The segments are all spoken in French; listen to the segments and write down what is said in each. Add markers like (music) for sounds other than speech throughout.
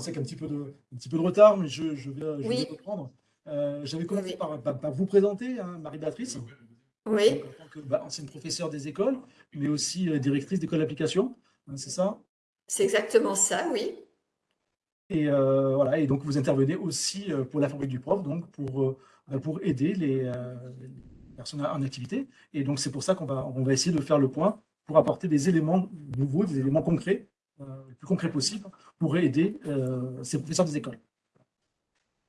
recommencer avec un petit peu de, un petit peu de retard, mais je, je vais, je Oui. vais reprendre. Euh, J'avais commencé Oui. par, par- par vous présenter, hein, Marie-Béatrice, Oui, donc, en tant que bah, ancienne professeure des écoles, mais aussi euh, directrice d'école d'application, hein, c'est ça? c'est exactement ça, oui. Et euh, voilà, et donc vous intervenez aussi pour la fabrique du prof, donc pour, bah, pour aider les, euh, les personnes en activité. Et donc c'est pour ça qu'on va, on va essayer de faire le point pour apporter des éléments nouveaux, des éléments concrets, le plus concrets possible, pour aider euh, ces professeurs des écoles.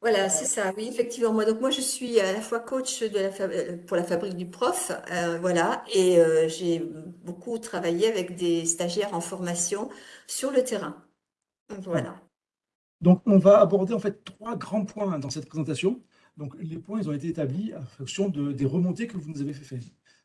Voilà, c'est ça, oui, effectivement. Moi, donc moi, je suis à la fois coach de la euh, pour la fabrique du prof, euh, voilà, et euh, j'ai beaucoup travaillé avec des stagiaires en formation sur le terrain. Voilà. Donc on va aborder en fait trois grands points dans cette présentation. Donc les points, ils ont été établis en fonction de, des remontées que vous nous avez fait faire.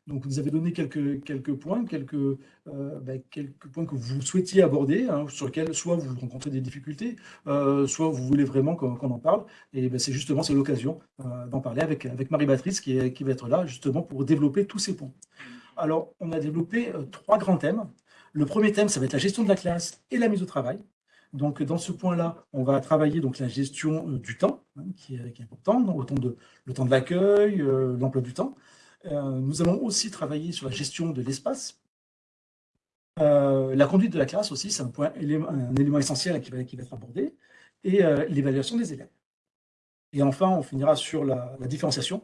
Donc vous nous avez donné quelques, points, euh, ben, quelques points que vous souhaitiez aborder, hein, sur lesquels soit vous rencontrez des difficultés, euh, soit vous voulez vraiment qu'on en parle. Et ben, c'est justement l'occasion euh, d'en parler avec, Marie-Béatrice qui, va être là justement pour développer tous ces points. Alors on a développé trois grands thèmes. Le premier thème, ça va être la gestion de la classe et la mise au travail. Donc, dans ce point-là, on va travailler donc la gestion du temps, hein, qui, est, qui est important, le temps de l'accueil, l'emploi du temps. Euh, nous allons aussi travailler sur la gestion de l'espace. Euh, la conduite de la classe aussi, c'est un, élément- essentiel qui va, être abordé, et euh, l'évaluation des élèves. Et enfin, on finira sur la, différenciation.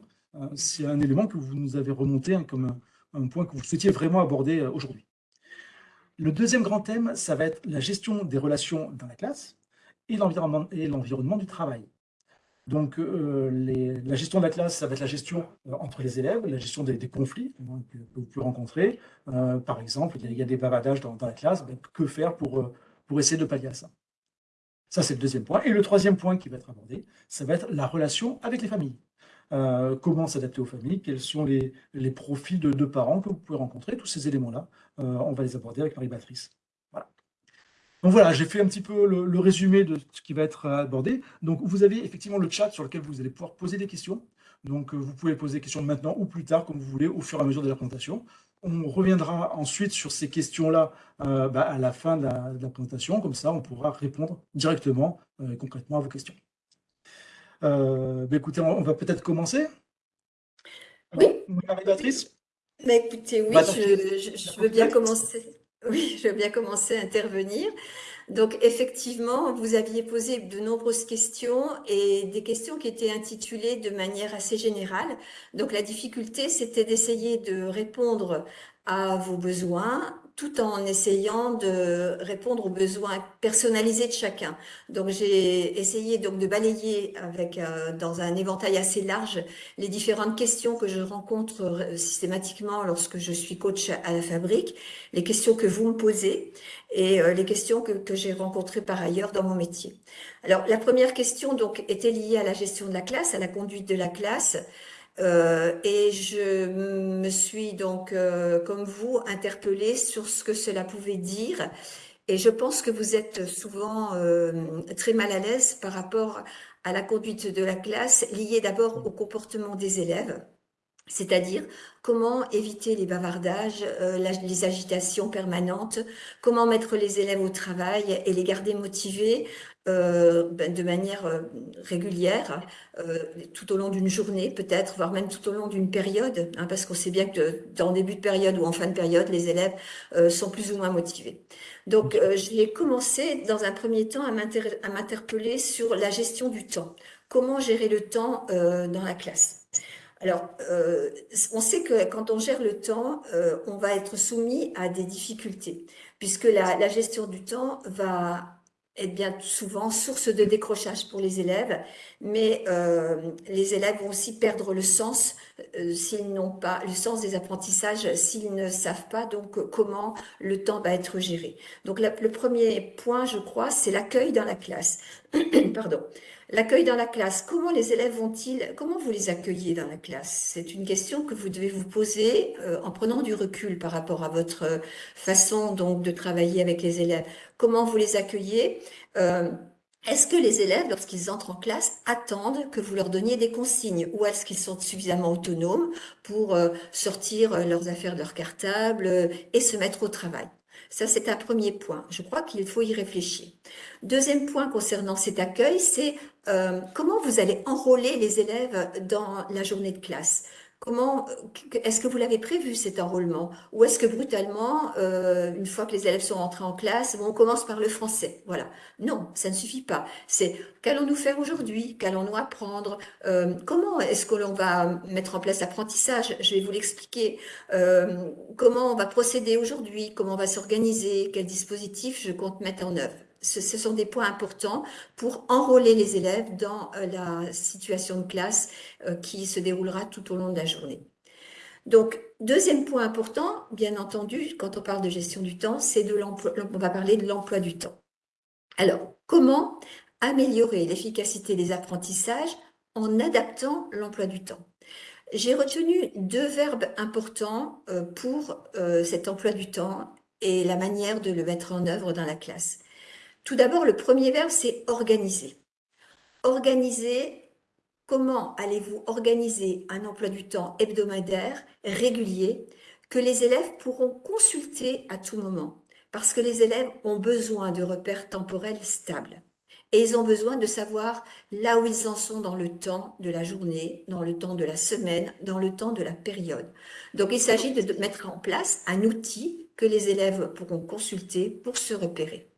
C'est un élément que vous nous avez remonté hein, comme un, point que vous souhaitiez vraiment aborder aujourd'hui. Le deuxième grand thème, ça va être la gestion des relations dans la classe et l'environnement du travail. Donc, euh, la gestion de la classe, ça va être la gestion euh, entre les élèves, la gestion des, conflits hein, que, vous pouvez rencontrer. Euh, par exemple, il y, a, des bavardages dans, la classe, ben, que faire pour, essayer de pallier à ça? Ça, c'est le deuxième point. Et le troisième point qui va être abordé, ça va être la relation avec les familles. Comment s'adapter aux familles, quels sont les, les profils de, de parents que vous pouvez rencontrer, tous ces éléments-là, on va les aborder avec Marie-Béatrice. Donc voilà, j'ai fait un petit peu le, le résumé de ce qui va être abordé. Donc vous avez effectivement le chat sur lequel vous allez pouvoir poser des questions. Donc euh, vous pouvez poser des questions maintenant ou plus tard, comme vous voulez, au fur et à mesure de la présentation. On reviendra ensuite sur ces questions-là euh, bah, à la fin de la, de la présentation. Comme ça, on pourra répondre directement euh, et concrètement à vos questions. Euh, bah, écoutez, on, on va peut-être commencer. Oui. Marie-Béatrice Mais écoutez, oui, Bah, donc, je, je- je veux bien commencer. Oui, je veux bien commencer à intervenir. Donc, effectivement, vous aviez posé de nombreuses questions et des questions qui étaient intitulées de manière assez générale. Donc, la difficulté, c'était d'essayer de répondre à vos besoins tout en essayant de répondre aux besoins personnalisés de chacun. Donc, j'ai essayé donc de balayer avec, euh, dans un éventail assez large les différentes questions que je rencontre euh, systématiquement lorsque je suis coach à la fabrique, les questions que vous me posez et euh, les questions que, que j'ai rencontrées par ailleurs dans mon métier. Alors, la première question donc était liée à la gestion de la classe, à la conduite de la classe. Euh, et je me suis donc, euh, comme vous, interpellée sur ce que cela pouvait dire. Et je pense que vous êtes souvent euh, très mal à l'aise par rapport à la conduite de la classe, liée d'abord au comportement des élèves. C'est-à-dire comment éviter les bavardages, les agitations permanentes, comment mettre les élèves au travail et les garder motivés euh, ben, de manière euh, régulière, euh, tout au long d'une journée peut-être, voire même tout au long d'une période, hein, parce qu'on sait bien que dans début de période ou en fin de période, les élèves euh, sont plus ou moins motivés. Donc, euh, j'ai commencé dans un premier temps à m'interpeller sur la gestion du temps. Comment gérer le temps euh, dans la classe? Alors, euh, on sait que quand on gère le temps, euh, on va être soumis à des difficultés, puisque la, la gestion du temps va être bien souvent source de décrochage pour les élèves, mais euh, les élèves vont aussi perdre le sens euh, s'ils n'ont pas le sens des apprentissages, s'ils ne savent pas donc comment le temps va être géré. Donc le premier point, je crois, c'est l'accueil dans la classe. (clears throat) Pardon. L'accueil dans la classe, comment les élèves vont-ils, comment vous les accueillez dans la classe? C'est une question que vous devez vous poser euh, en prenant du recul par rapport à votre euh, façon donc de travailler avec les élèves. Comment vous les accueillez? Euh, est-ce que les élèves, lorsqu'ils entrent en classe, attendent que vous leur donniez des consignes? Ou est-ce qu'ils sont suffisamment autonomes pour sortir leurs affaires de leur cartable et se mettre au travail? Ça, c'est un premier point. Je crois qu'il faut y réfléchir. Deuxième point concernant cet accueil, c'est euh, comment vous allez enrôler les élèves dans la journée de classe? Comment est-ce que vous l'avez prévu cet enrôlement? Ou est-ce que brutalement, euh, une fois que les élèves sont entrés en classe, on commence par le français? Voilà. Non, ça ne suffit pas. C'est qu'allons-nous faire aujourd'hui? Qu'allons-nous apprendre? Euh, Comment est-ce que l'on va mettre en place l'apprentissage? Je vais vous l'expliquer. Euh, comment on va procéder aujourd'hui? Comment on va s'organiser? Quel dispositif je compte mettre en œuvre? Ce, sont des points importants pour enrôler les élèves dans euh, la situation de classe euh, qui se déroulera tout au long de la journée. Donc, deuxième point important, bien entendu, quand on parle de gestion du temps, c'est de l'emploi, on va parler de l'emploi du temps. Alors, comment améliorer l'efficacité des apprentissages en adaptant l'emploi du temps? J'ai retenu deux verbes importants euh, pour cet emploi du temps et la manière de le mettre en œuvre dans la classe. Tout d'abord, le premier verbe, c'est organiser. Organiser, comment allez-vous organiser un emploi du temps hebdomadaire, régulier, que les élèves pourront consulter à tout moment? Parce que les élèves ont besoin de repères temporels stables. Et ils ont besoin de savoir là où ils en sont dans le temps de la journée, dans le temps de la semaine, dans le temps de la période. Donc il s'agit de mettre en place un outil que les élèves pourront consulter pour se repérer.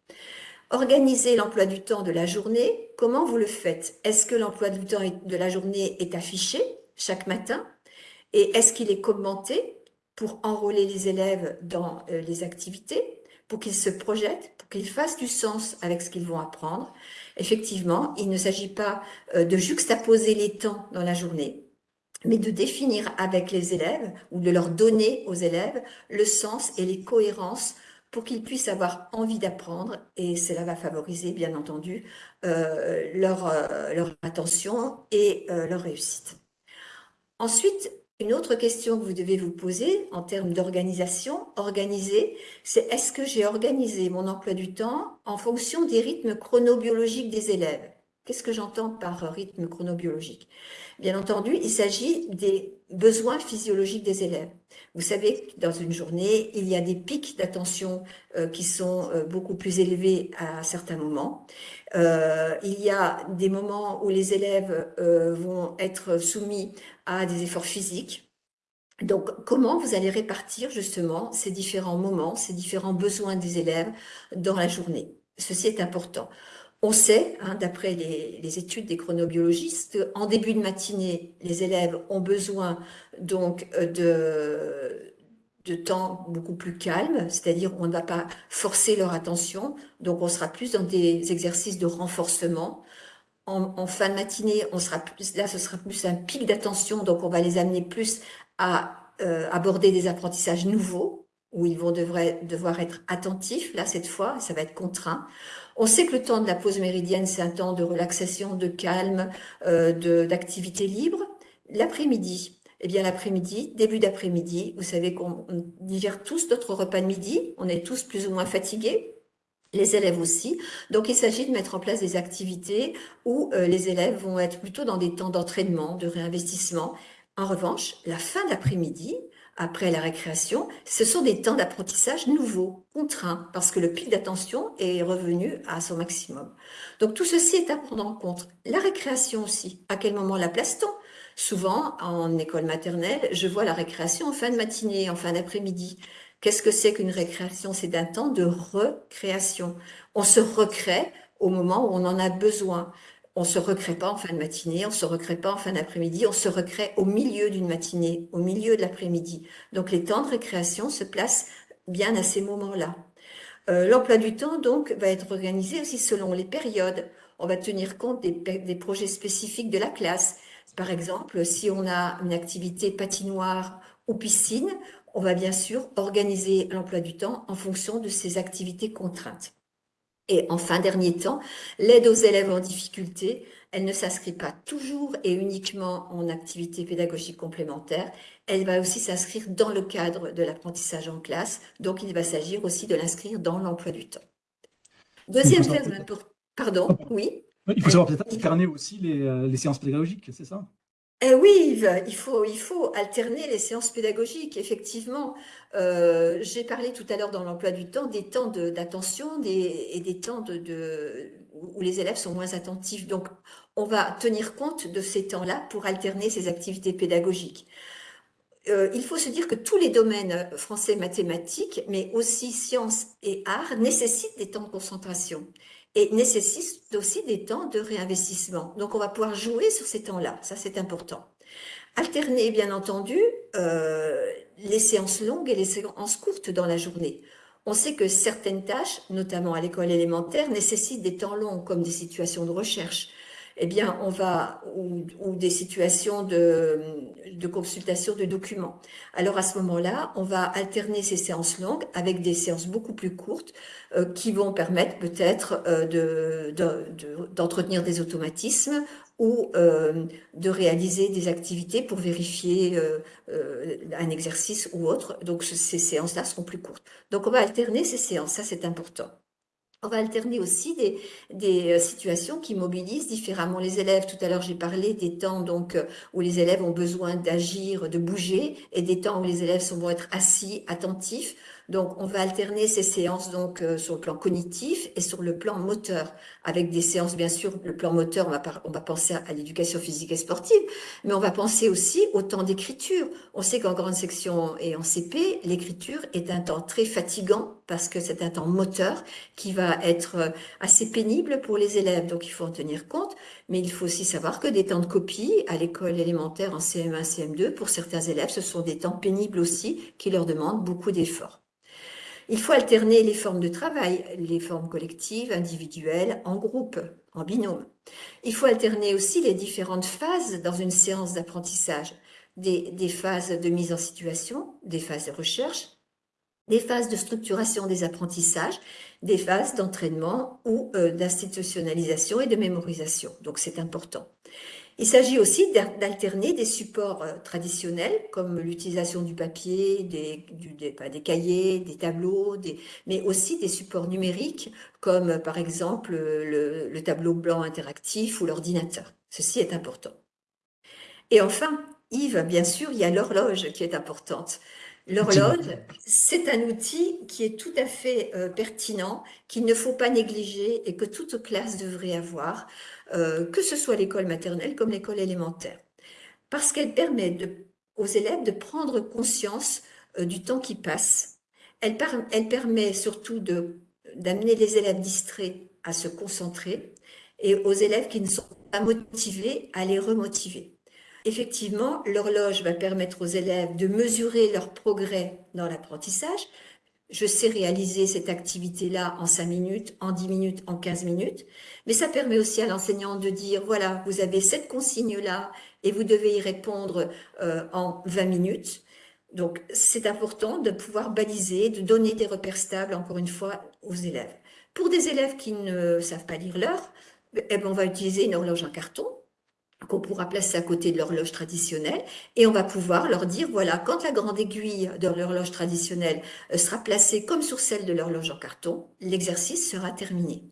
Organiser l'emploi du temps de la journée, comment vous le faites? Est-ce que l'emploi du temps de la journée est affiché chaque matin? Et est-ce qu'il est commenté pour enrôler les élèves dans euh, les activités, pour qu'ils se projettent, pour qu'ils fassent du sens avec ce qu'ils vont apprendre? Effectivement, il ne s'agit pas euh, de juxtaposer les temps dans la journée, mais de définir avec les élèves ou de leur donner aux élèves le sens et les cohérences pour qu'ils puissent avoir envie d'apprendre et cela va favoriser bien entendu euh, leur, euh, leur, attention et euh, leur réussite. Ensuite, une autre question que vous devez vous poser en termes d'organisation, organiser, c'est est-ce que j'ai organisé mon emploi du temps en fonction des rythmes chronobiologiques des élèves? Qu'est-ce que j'entends par rythme chronobiologique? Bien entendu, il s'agit des besoins physiologiques des élèves. Vous savez dans une journée, il y a des pics d'attention euh, qui sont euh, beaucoup plus élevés à certains moments. Euh, il y a des moments où les élèves vont être soumis à des efforts physiques. Donc, comment vous allez répartir justement ces différents moments, ces différents besoins des élèves dans la journée? Ceci est important. On sait, hein, d'après les, études des chronobiologistes, en début de matinée, les élèves ont besoin donc euh, de, temps beaucoup plus calme, c'est-à-dire on ne va pas forcer leur attention, donc on sera plus dans des exercices de renforcement. En, fin de matinée, on sera plus, là ce sera plus un pic d'attention, donc on va les amener plus à euh, aborder des apprentissages nouveaux, où ils vont devoir être attentifs, là cette fois, ça va être contraint. On sait que le temps de la pause méridienne, c'est un temps de relaxation, de calme, euh, d'activité libre. L'après-midi, eh bien l'après-midi, début d'après-midi, vous savez qu'on digère tous notre repas de midi, on est tous plus ou moins fatigués, les élèves aussi. Donc, il s'agit de mettre en place des activités où euh, les élèves vont être plutôt dans des temps d'entraînement, de réinvestissement. En revanche, la fin d'après-midi, après la récréation, ce sont des temps d'apprentissage nouveaux, contraints, parce que le pic d'attention est revenu à son maximum. Donc tout ceci est à prendre en compte. La récréation aussi, à quel moment la place-t-on? Souvent, en école maternelle, je vois la récréation en fin de matinée, en fin d'après-midi. Qu'est-ce que c'est qu'une récréation? C'est un temps de recréation. On se recrée au moment où on en a besoin. On se recrée pas en fin de matinée, on se recrée pas en fin d'après-midi, on se recrée au milieu d'une matinée, au milieu de l'après-midi. Donc les temps de récréation se placent bien à ces moments-là. Euh, l'emploi du temps, donc, va être organisé aussi selon les périodes. On va tenir compte des, des, projets spécifiques de la classe. Par exemple, si on a une activité patinoire ou piscine, on va bien sûr organiser l'emploi du temps en fonction de ces activités contraintes. Et enfin, dernier temps, l'aide aux élèves en difficulté, elle ne s'inscrit pas toujours et uniquement en activité pédagogique complémentaire, elle va aussi s'inscrire dans le cadre de l'apprentissage en classe, donc il va s'agir aussi de l'inscrire dans l'emploi du temps. Deuxième thème important, pardon, oui. Il faut savoir peut-être alterner aussi les, euh, les séances pédagogiques, c'est ça? Eh oui, il faut, il faut alterner les séances pédagogiques, effectivement. Euh, j'ai parlé tout à l'heure dans l'emploi du temps des temps d'attention et des temps où les élèves sont moins attentifs. Donc, on va tenir compte de ces temps-là pour alterner ces activités pédagogiques. Euh, il faut se dire que tous les domaines français mathématiques, mais aussi sciences et arts, nécessitent des temps de concentration et nécessite aussi des temps de réinvestissement. Donc, on va pouvoir jouer sur ces temps-là. Ça, c'est important. Alterner, bien entendu, euh, les séances longues et les séances courtes dans la journée. On sait que certaines tâches, notamment à l'école élémentaire, nécessitent des temps longs, comme des situations de recherche, eh bien, on va, ou, des situations de, de, consultation de documents. Alors, à ce moment-là, on va alterner ces séances longues avec des séances beaucoup plus courtes euh, qui vont permettre peut-être euh, d'entretenir de, des automatismes ou euh, de réaliser des activités pour vérifier un exercice ou autre. Donc, ces séances-là seront plus courtes. Donc, on va alterner ces séances, ça c'est important. On va alterner aussi des, euh, situations qui mobilisent différemment les élèves. Tout à l'heure, j'ai parlé des temps donc euh, où les élèves ont besoin d'agir, de bouger, et des temps où les élèves vont être assis, attentifs. Donc, on va alterner ces séances donc euh, sur le plan cognitif et sur le plan moteur, avec des séances, bien sûr, le plan moteur, on va, on va penser à, l'éducation physique et sportive, mais on va penser aussi au temps d'écriture. On sait qu'en grande section et en CP, l'écriture est un temps très fatigant parce que c'est un temps moteur qui va être euh, assez pénible pour les élèves, donc il faut en tenir compte, mais il faut aussi savoir que des temps de copie à l'école élémentaire en CM1, CM2, pour certains élèves, ce sont des temps pénibles aussi qui leur demandent beaucoup d'efforts. Il faut alterner les formes de travail, les formes collectives, individuelles, en groupe, en binôme. Il faut alterner aussi les différentes phases dans une séance d'apprentissage, des, phases de mise en situation, des phases de recherche, des phases de structuration des apprentissages, des phases d'entraînement ou euh, d'institutionnalisation et de mémorisation. Donc c'est important. Il s'agit aussi d'alterner des supports euh, traditionnels comme l'utilisation du papier, des, cahiers, des tableaux, mais aussi des supports numériques comme euh, par exemple le, le tableau blanc interactif ou l'ordinateur. Ceci est important. Et enfin, Yves, bien sûr, il y a l'horloge qui est importante. L'horloge, c'est un outil qui est tout à fait euh, pertinent, qu'il ne faut pas négliger et que toute classe devrait avoir, euh, que ce soit l'école maternelle comme l'école élémentaire. Parce qu'elle permet aux élèves de prendre conscience euh, du temps qui passe. Elle, elle permet surtout d'amener les élèves distraits à se concentrer et aux élèves qui ne sont pas motivés à les remotiver. Effectivement, l'horloge va permettre aux élèves de mesurer leur progrès dans l'apprentissage. Je sais réaliser cette activité-là en 5 minutes, en 10 minutes, en 15 minutes. Mais ça permet aussi à l'enseignant de dire, voilà, vous avez cette consigne-là et vous devez y répondre euh, en 20 minutes. Donc, c'est important de pouvoir baliser, de donner des repères stables, encore une fois, aux élèves. Pour des élèves qui ne savent pas lire l'heure, eh ben, on va utiliser une horloge en carton qu'on pourra placer à côté de l'horloge traditionnelle et on va pouvoir leur dire, voilà, quand la grande aiguille de l'horloge traditionnelle euh, sera placée comme sur celle de l'horloge en carton, l'exercice sera terminé.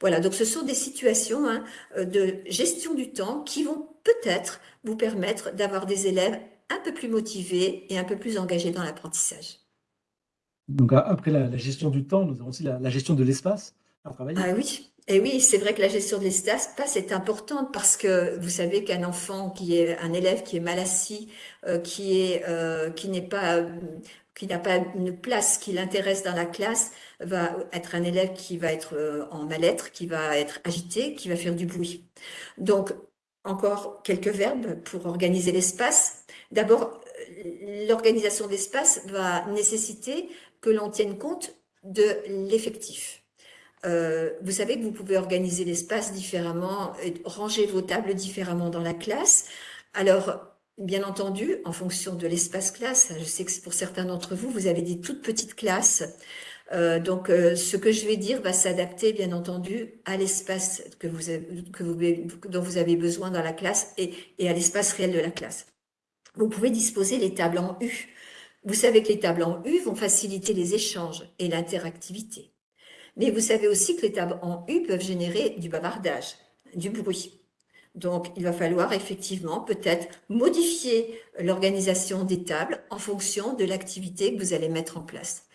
Voilà, donc ce sont des situations hein, euh, de gestion du temps qui vont peut-être vous permettre d'avoir des élèves un peu plus motivés et un peu plus engagés dans l'apprentissage. Donc après la, gestion du temps, nous avons aussi la, la gestion de l'espace à travailler. Ah oui, et oui, c'est vrai que la gestion de l'espace est importante parce que vous savez qu'un enfant qui est un élève qui est mal assis, euh, qui est euh, qui n'est pas qui n'a pas une place qui l'intéresse dans la classe, va être un élève qui va être euh, en mal-être, qui va être agité, qui va faire du bruit. Donc, encore quelques verbes pour organiser l'espace. D'abord, l'organisation d'espace va nécessiter que l'on tienne compte de l'effectif. Euh, vous savez que vous pouvez organiser l'espace différemment, ranger vos tables différemment dans la classe. Alors, bien entendu, en fonction de l'espace classe, je sais que pour certains d'entre vous, vous avez des toutes petites classes. Euh, donc, euh, ce que je vais dire va s'adapter, bien entendu, à l'espace que vous, que vous, dont vous avez besoin dans la classe et, et à l'espace réel de la classe. Vous pouvez disposer les tables en U. Vous savez que les tables en U vont faciliter les échanges et l'interactivité. Mais vous savez aussi que les tables en U peuvent générer du bavardage, du bruit. Donc, il va falloir effectivement peut-être modifier l'organisation des tables en fonction de l'activité que vous allez mettre en place.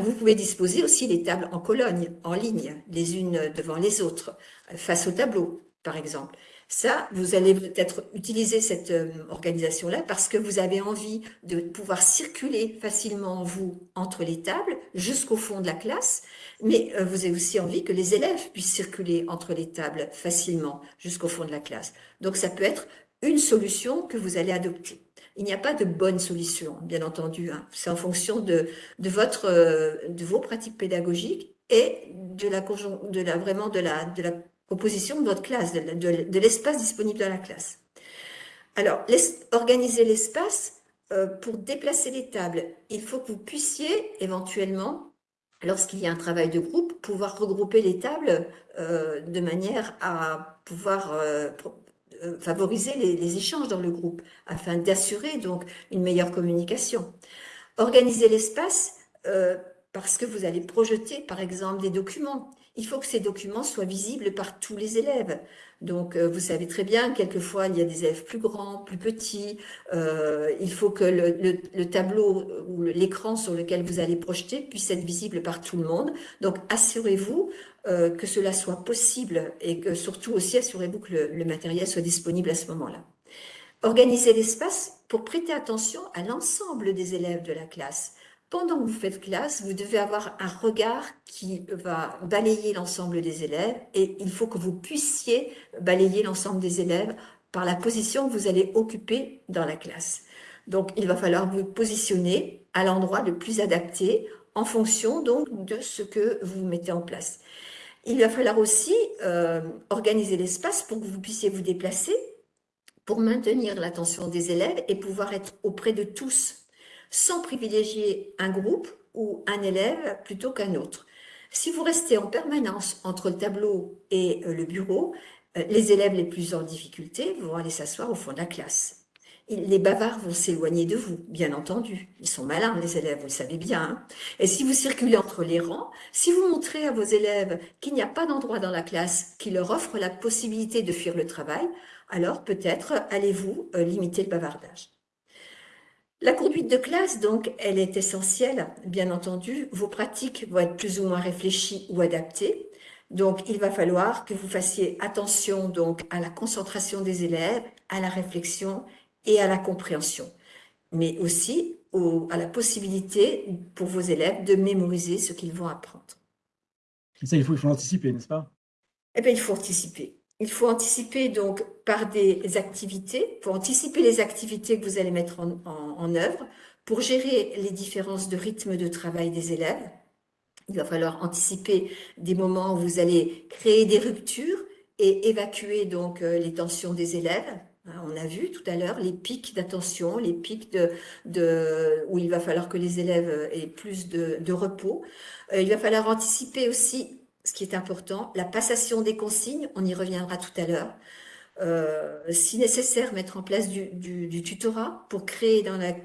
Vous pouvez disposer aussi des tables en colonne, en ligne, les unes devant les autres, face au tableau, par exemple. Ça, vous allez peut-être utiliser cette euh, organisation-là parce que vous avez envie de pouvoir circuler facilement, vous, entre les tables, jusqu'au fond de la classe, mais euh, vous avez aussi envie que les élèves puissent circuler entre les tables facilement jusqu'au fond de la classe. Donc, ça peut être une solution que vous allez adopter. Il n'y a pas de bonne solution, bien entendu. Hein. C'est en fonction de, de, votre, euh, de vos pratiques pédagogiques et de la, de la vraiment de la, de la proposition de votre classe, de, l'espace disponible dans la classe. Alors, organiser l'espace euh, pour déplacer les tables. Il faut que vous puissiez éventuellement, lorsqu'il y a un travail de groupe, pouvoir regrouper les tables euh, de manière à pouvoir euh, favoriser les, les, échanges dans le groupe, afin d'assurer donc une meilleure communication. Organiser l'espace parce que vous allez projeter, par exemple, des documents il faut que ces documents soient visibles par tous les élèves. Donc, euh, vous savez très bien, quelquefois, il y a des élèves plus grands, plus petits. Euh, il faut que le, tableau ou l'écran sur lequel vous allez projeter puisse être visible par tout le monde. Donc, assurez-vous euh, que cela soit possible et que surtout aussi, assurez-vous que le matériel soit disponible à ce moment-là. Organisez l'espace pour prêter attention à l'ensemble des élèves de la classe pendant que vous faites classe, vous devez avoir un regard qui va balayer l'ensemble des élèves et il faut que vous puissiez balayer l'ensemble des élèves par la position que vous allez occuper dans la classe. Donc, il va falloir vous positionner à l'endroit le plus adapté en fonction donc de ce que vous mettez en place. Il va falloir aussi euh, organiser l'espace pour que vous puissiez vous déplacer pour maintenir l'attention des élèves et pouvoir être auprès de tous sans privilégier un groupe ou un élève plutôt qu'un autre. Si vous restez en permanence entre le tableau et euh, le bureau, euh, les élèves les plus en difficulté vont aller s'asseoir au fond de la classe. Les bavards vont s'éloigner de vous, bien entendu. Ils sont malins, les élèves, vous le savez bien. Hein. et si vous circulez entre les rangs, si vous montrez à vos élèves qu'il n'y a pas d'endroit dans la classe qui leur offre la possibilité de fuir le travail, alors peut-être allez-vous euh, limiter le bavardage. La conduite de classe, donc, elle est essentielle, bien entendu. Vos pratiques vont être plus ou moins réfléchies ou adaptées. Donc, il va falloir que vous fassiez attention donc à la concentration des élèves, à la réflexion et à la compréhension, mais aussi à la possibilité pour vos élèves de mémoriser ce qu'ils vont apprendre. ça, il faut, il faut l'anticiper, n'est-ce pas? Eh bien, il faut anticiper. Il faut anticiper donc par des activités, pour anticiper les activités que vous allez mettre en, œuvre, pour gérer les différences de rythme de travail des élèves. Il va falloir anticiper des moments où vous allez créer des ruptures et évacuer donc euh, les tensions des élèves. Hein, on a vu tout à l'heure les pics d'attention, les pics de, où il va falloir que les élèves aient plus de, de repos. Euh, il va falloir anticiper aussi ce qui est important, la passation des consignes, on y reviendra tout à l'heure. Euh, si nécessaire, mettre en place du, tutorat pour, créer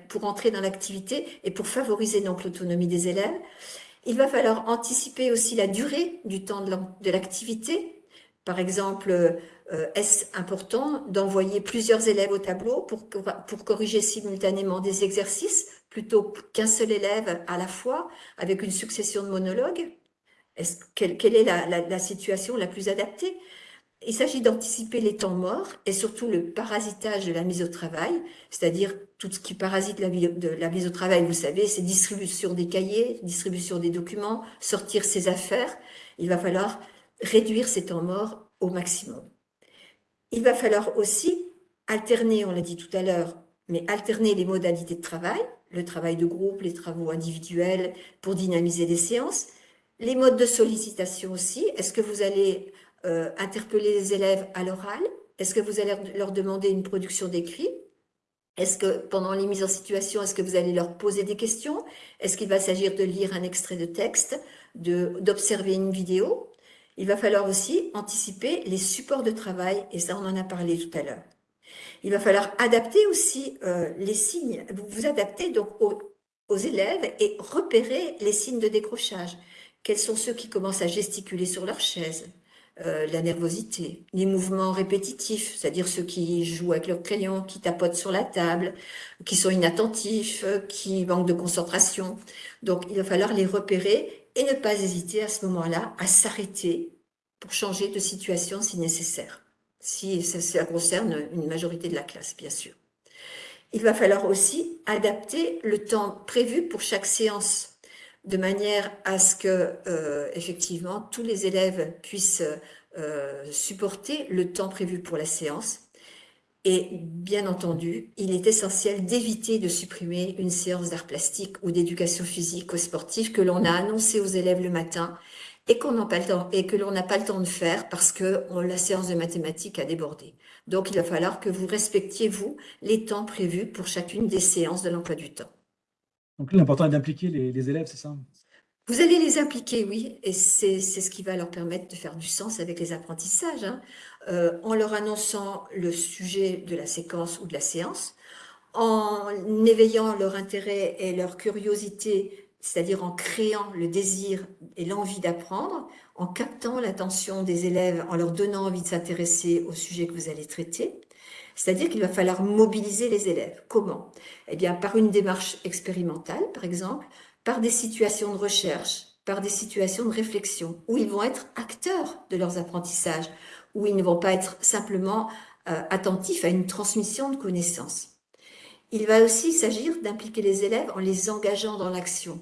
pour entrer dans l'activité et pour favoriser l'autonomie des élèves. Il va falloir anticiper aussi la durée du temps de l'activité. Par exemple, euh, est-ce important d'envoyer plusieurs élèves au tableau pour corriger simultanément des exercices plutôt qu'un seul élève à la fois avec une succession de monologues? Quelle, est la, situation la plus adaptée? Il s'agit d'anticiper les temps morts et surtout le parasitage de la mise au travail, c'est-à-dire tout ce qui parasite la, la mise au travail, vous savez, c'est distribution des cahiers, distribution des documents, sortir ses affaires. Il va falloir réduire ces temps morts au maximum. Il va falloir aussi alterner, on l'a dit tout à l'heure, mais alterner les modalités de travail, le travail de groupe, les travaux individuels pour dynamiser les séances, les modes de sollicitation aussi. Est-ce que vous allez euh, interpeller les élèves à l'oral? Est-ce que vous allez leur demander une production d'écrit? Est-ce que pendant les mises en situation, est-ce que vous allez leur poser des questions? Est-ce qu'il va s'agir de lire un extrait de texte, d'observer une vidéo? Il va falloir aussi anticiper les supports de travail, et ça on en a parlé tout à l'heure. Il va falloir adapter aussi euh, les signes, vous vous adaptez donc aux élèves et repérer les signes de décrochage. Quels sont ceux qui commencent à gesticuler sur leur chaise? Euh, la nervosité, les mouvements répétitifs, c'est-à-dire ceux qui jouent avec leur crayon, qui tapotent sur la table, qui sont inattentifs, qui manquent de concentration. Donc, il va falloir les repérer et ne pas hésiter à ce moment-là à s'arrêter pour changer de situation si nécessaire, si ça concerne une majorité de la classe, bien sûr. Il va falloir aussi adapter le temps prévu pour chaque séance de manière à ce que, euh, effectivement, tous les élèves puissent euh, supporter le temps prévu pour la séance. Et bien entendu, il est essentiel d'éviter de supprimer une séance d'art plastique ou d'éducation physique ou sportive que l'on a annoncé aux élèves le matin et qu'on n'a pas le temps et que l'on n'a pas le temps de faire parce que la séance de mathématiques a débordé. Donc, il va falloir que vous respectiez, vous, les temps prévus pour chacune des séances de l'emploi du temps. Donc l'important est d'impliquer les, élèves, c'est ça? Vous allez les impliquer, oui, et c'est ce qui va leur permettre de faire du sens avec les apprentissages, hein. euh, en leur annonçant le sujet de la séquence ou de la séance, en éveillant leur intérêt et leur curiosité, c'est-à-dire en créant le désir et l'envie d'apprendre, en captant l'attention des élèves, en leur donnant envie de s'intéresser au sujet que vous allez traiter, c'est-à-dire qu'il va falloir mobiliser les élèves. Comment? Eh bien, par une démarche expérimentale, par exemple, par des situations de recherche, par des situations de réflexion, où ils vont être acteurs de leurs apprentissages, où ils ne vont pas être simplement euh, attentifs à une transmission de connaissances. Il va aussi s'agir d'impliquer les élèves en les engageant dans l'action.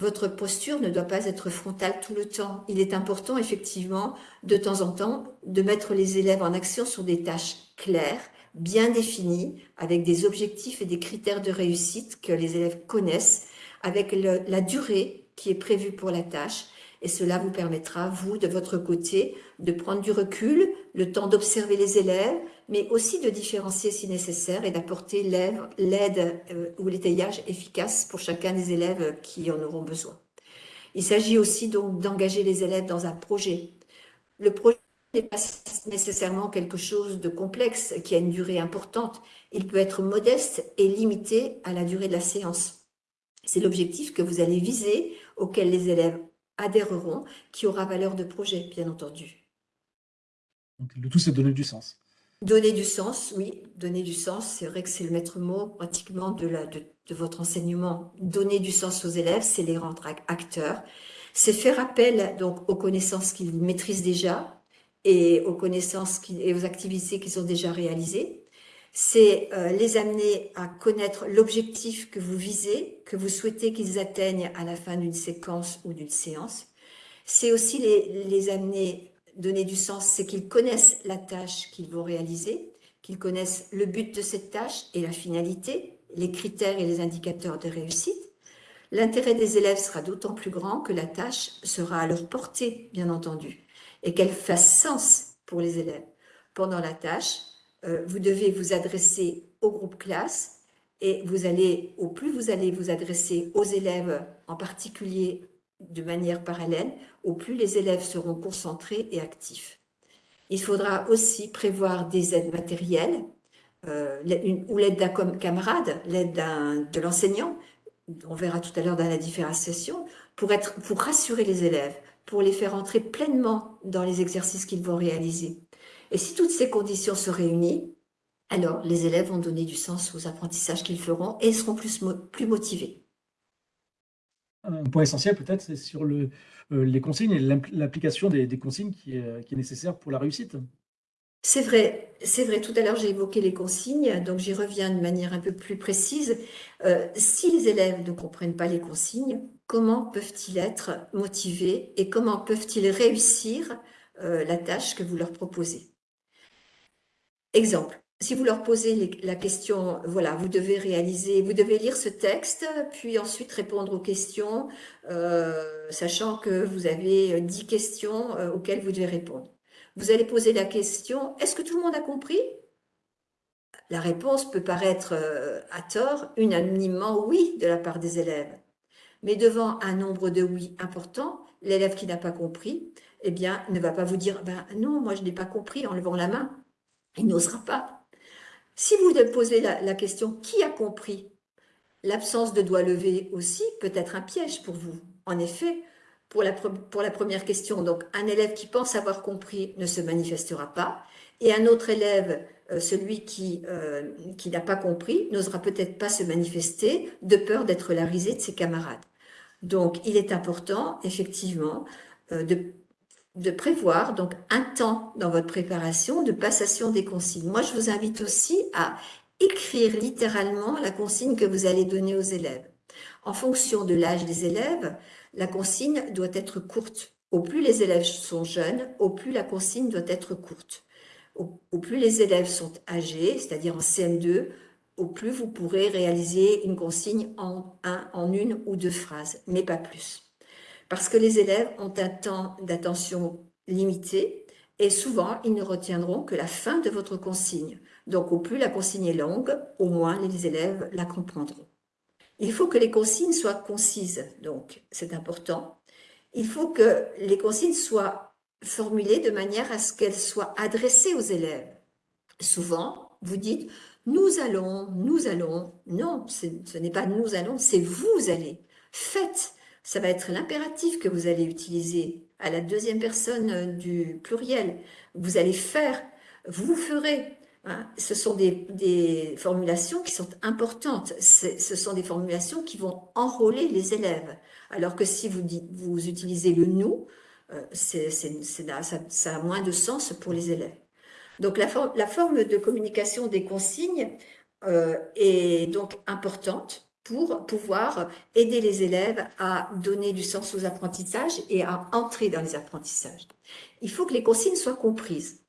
Votre posture ne doit pas être frontale tout le temps. Il est important, effectivement, de temps en temps, de mettre les élèves en action sur des tâches claires, bien définis, avec des objectifs et des critères de réussite que les élèves connaissent, avec la durée qui est prévue pour la tâche. Et cela vous permettra, vous, de votre côté, de prendre du recul, le temps d'observer les élèves, mais aussi de différencier si nécessaire et d'apporter l'aide euh, ou l'étayage efficace pour chacun des élèves qui en auront besoin. Il s'agit aussi donc d'engager les élèves dans un projet n'est pas nécessairement quelque chose de complexe qui a une durée importante. Il peut être modeste et limité à la durée de la séance. C'est l'objectif que vous allez viser, auquel les élèves adhéreront, qui aura valeur de projet, bien entendu. Donc, le tout, c'est donner du sens. Donner du sens, oui, donner du sens, c'est vrai que c'est le maître mot pratiquement de, la, de, de votre enseignement. Donner du sens aux élèves, c'est les rendre acteurs, c'est faire appel donc aux connaissances qu'ils maîtrisent déjà, et aux connaissances et aux activités qu'ils ont déjà réalisées. C'est euh, les amener à connaître l'objectif que vous visez, que vous souhaitez qu'ils atteignent à la fin d'une séquence ou d'une séance. C'est aussi les, les amener, donner du sens, c'est qu'ils connaissent la tâche qu'ils vont réaliser, qu'ils connaissent le but de cette tâche et la finalité, les critères et les indicateurs de réussite. L'intérêt des élèves sera d'autant plus grand que la tâche sera à leur portée, bien entendu et qu'elle fasse sens pour les élèves. Pendant la tâche, euh, vous devez vous adresser au groupe classe et vous allez, au plus vous allez vous adresser aux élèves en particulier de manière parallèle, au plus les élèves seront concentrés et actifs. Il faudra aussi prévoir des aides matérielles euh, ou l'aide d'un camarade, l'aide de l'enseignant, on verra tout à l'heure dans la différenciation, pour, être, pour rassurer les élèves, pour les faire entrer pleinement dans les exercices qu'ils vont réaliser. Et si toutes ces conditions se réunissent, alors les élèves vont donner du sens aux apprentissages qu'ils feront et seront plus, plus motivés. Un point essentiel peut-être, c'est sur le, euh, les consignes et l'application des, consignes qui est, qui est nécessaire pour la réussite. C'est vrai, c'est vrai. Tout à l'heure, j'ai évoqué les consignes, donc j'y reviens de manière un peu plus précise. Euh, si les élèves ne comprennent pas les consignes, comment peuvent-ils être motivés et comment peuvent-ils réussir euh, la tâche que vous leur proposez? Exemple, si vous leur posez la question, voilà, vous devez réaliser, vous devez lire ce texte, puis ensuite répondre aux questions, euh, sachant que vous avez dix questions auxquelles vous devez répondre. Vous allez poser la question, est-ce que tout le monde a compris? La réponse peut paraître euh, à tort, unanimement oui de la part des élèves. Mais devant un nombre de oui important, l'élève qui n'a pas compris, eh bien, ne va pas vous dire, ben non, moi je n'ai pas compris en levant la main. Il n'osera pas. Si vous posez la, la question, qui a compris? L'absence de doigt levé aussi peut être un piège pour vous. En effet, pour la, première question, donc un élève qui pense avoir compris ne se manifestera pas, et un autre élève, euh, celui euh, qui n'a pas compris, n'osera peut-être pas se manifester de peur d'être la risée de ses camarades. Donc, il est important, effectivement, euh, de, de prévoir donc un temps dans votre préparation de passation des consignes. Moi, je vous invite aussi à écrire littéralement la consigne que vous allez donner aux élèves. En fonction de l'âge des élèves, la consigne doit être courte. Au plus les élèves sont jeunes, au plus la consigne doit être courte. Au, plus les élèves sont âgés, c'est-à-dire en CM2, au plus vous pourrez réaliser une consigne en, un, en une ou deux phrases, mais pas plus. Parce que les élèves ont un temps d'attention limité et souvent, ils ne retiendront que la fin de votre consigne. Donc, au plus la consigne est longue, au moins les élèves la comprendront. Il faut que les consignes soient concises, donc c'est important. Il faut que les consignes soient formulées de manière à ce qu'elles soient adressées aux élèves. Souvent, vous dites « nous allons, nous allons ». Non, ce n'est pas « nous allons », c'est « vous allez ». Faites, ça va être l'impératif que vous allez utiliser à la deuxième personne du pluriel. Vous allez faire, vous ferez. Hein, ce sont des, formulations qui sont importantes. Ce sont des formulations qui vont enrôler les élèves. Alors que si vous, vous utilisez le « nous euh, ça, a moins de sens pour les élèves. Donc la, forme de communication des consignes euh, est donc importante pour pouvoir aider les élèves à donner du sens aux apprentissages et à entrer dans les apprentissages. Il faut que les consignes soient comprises.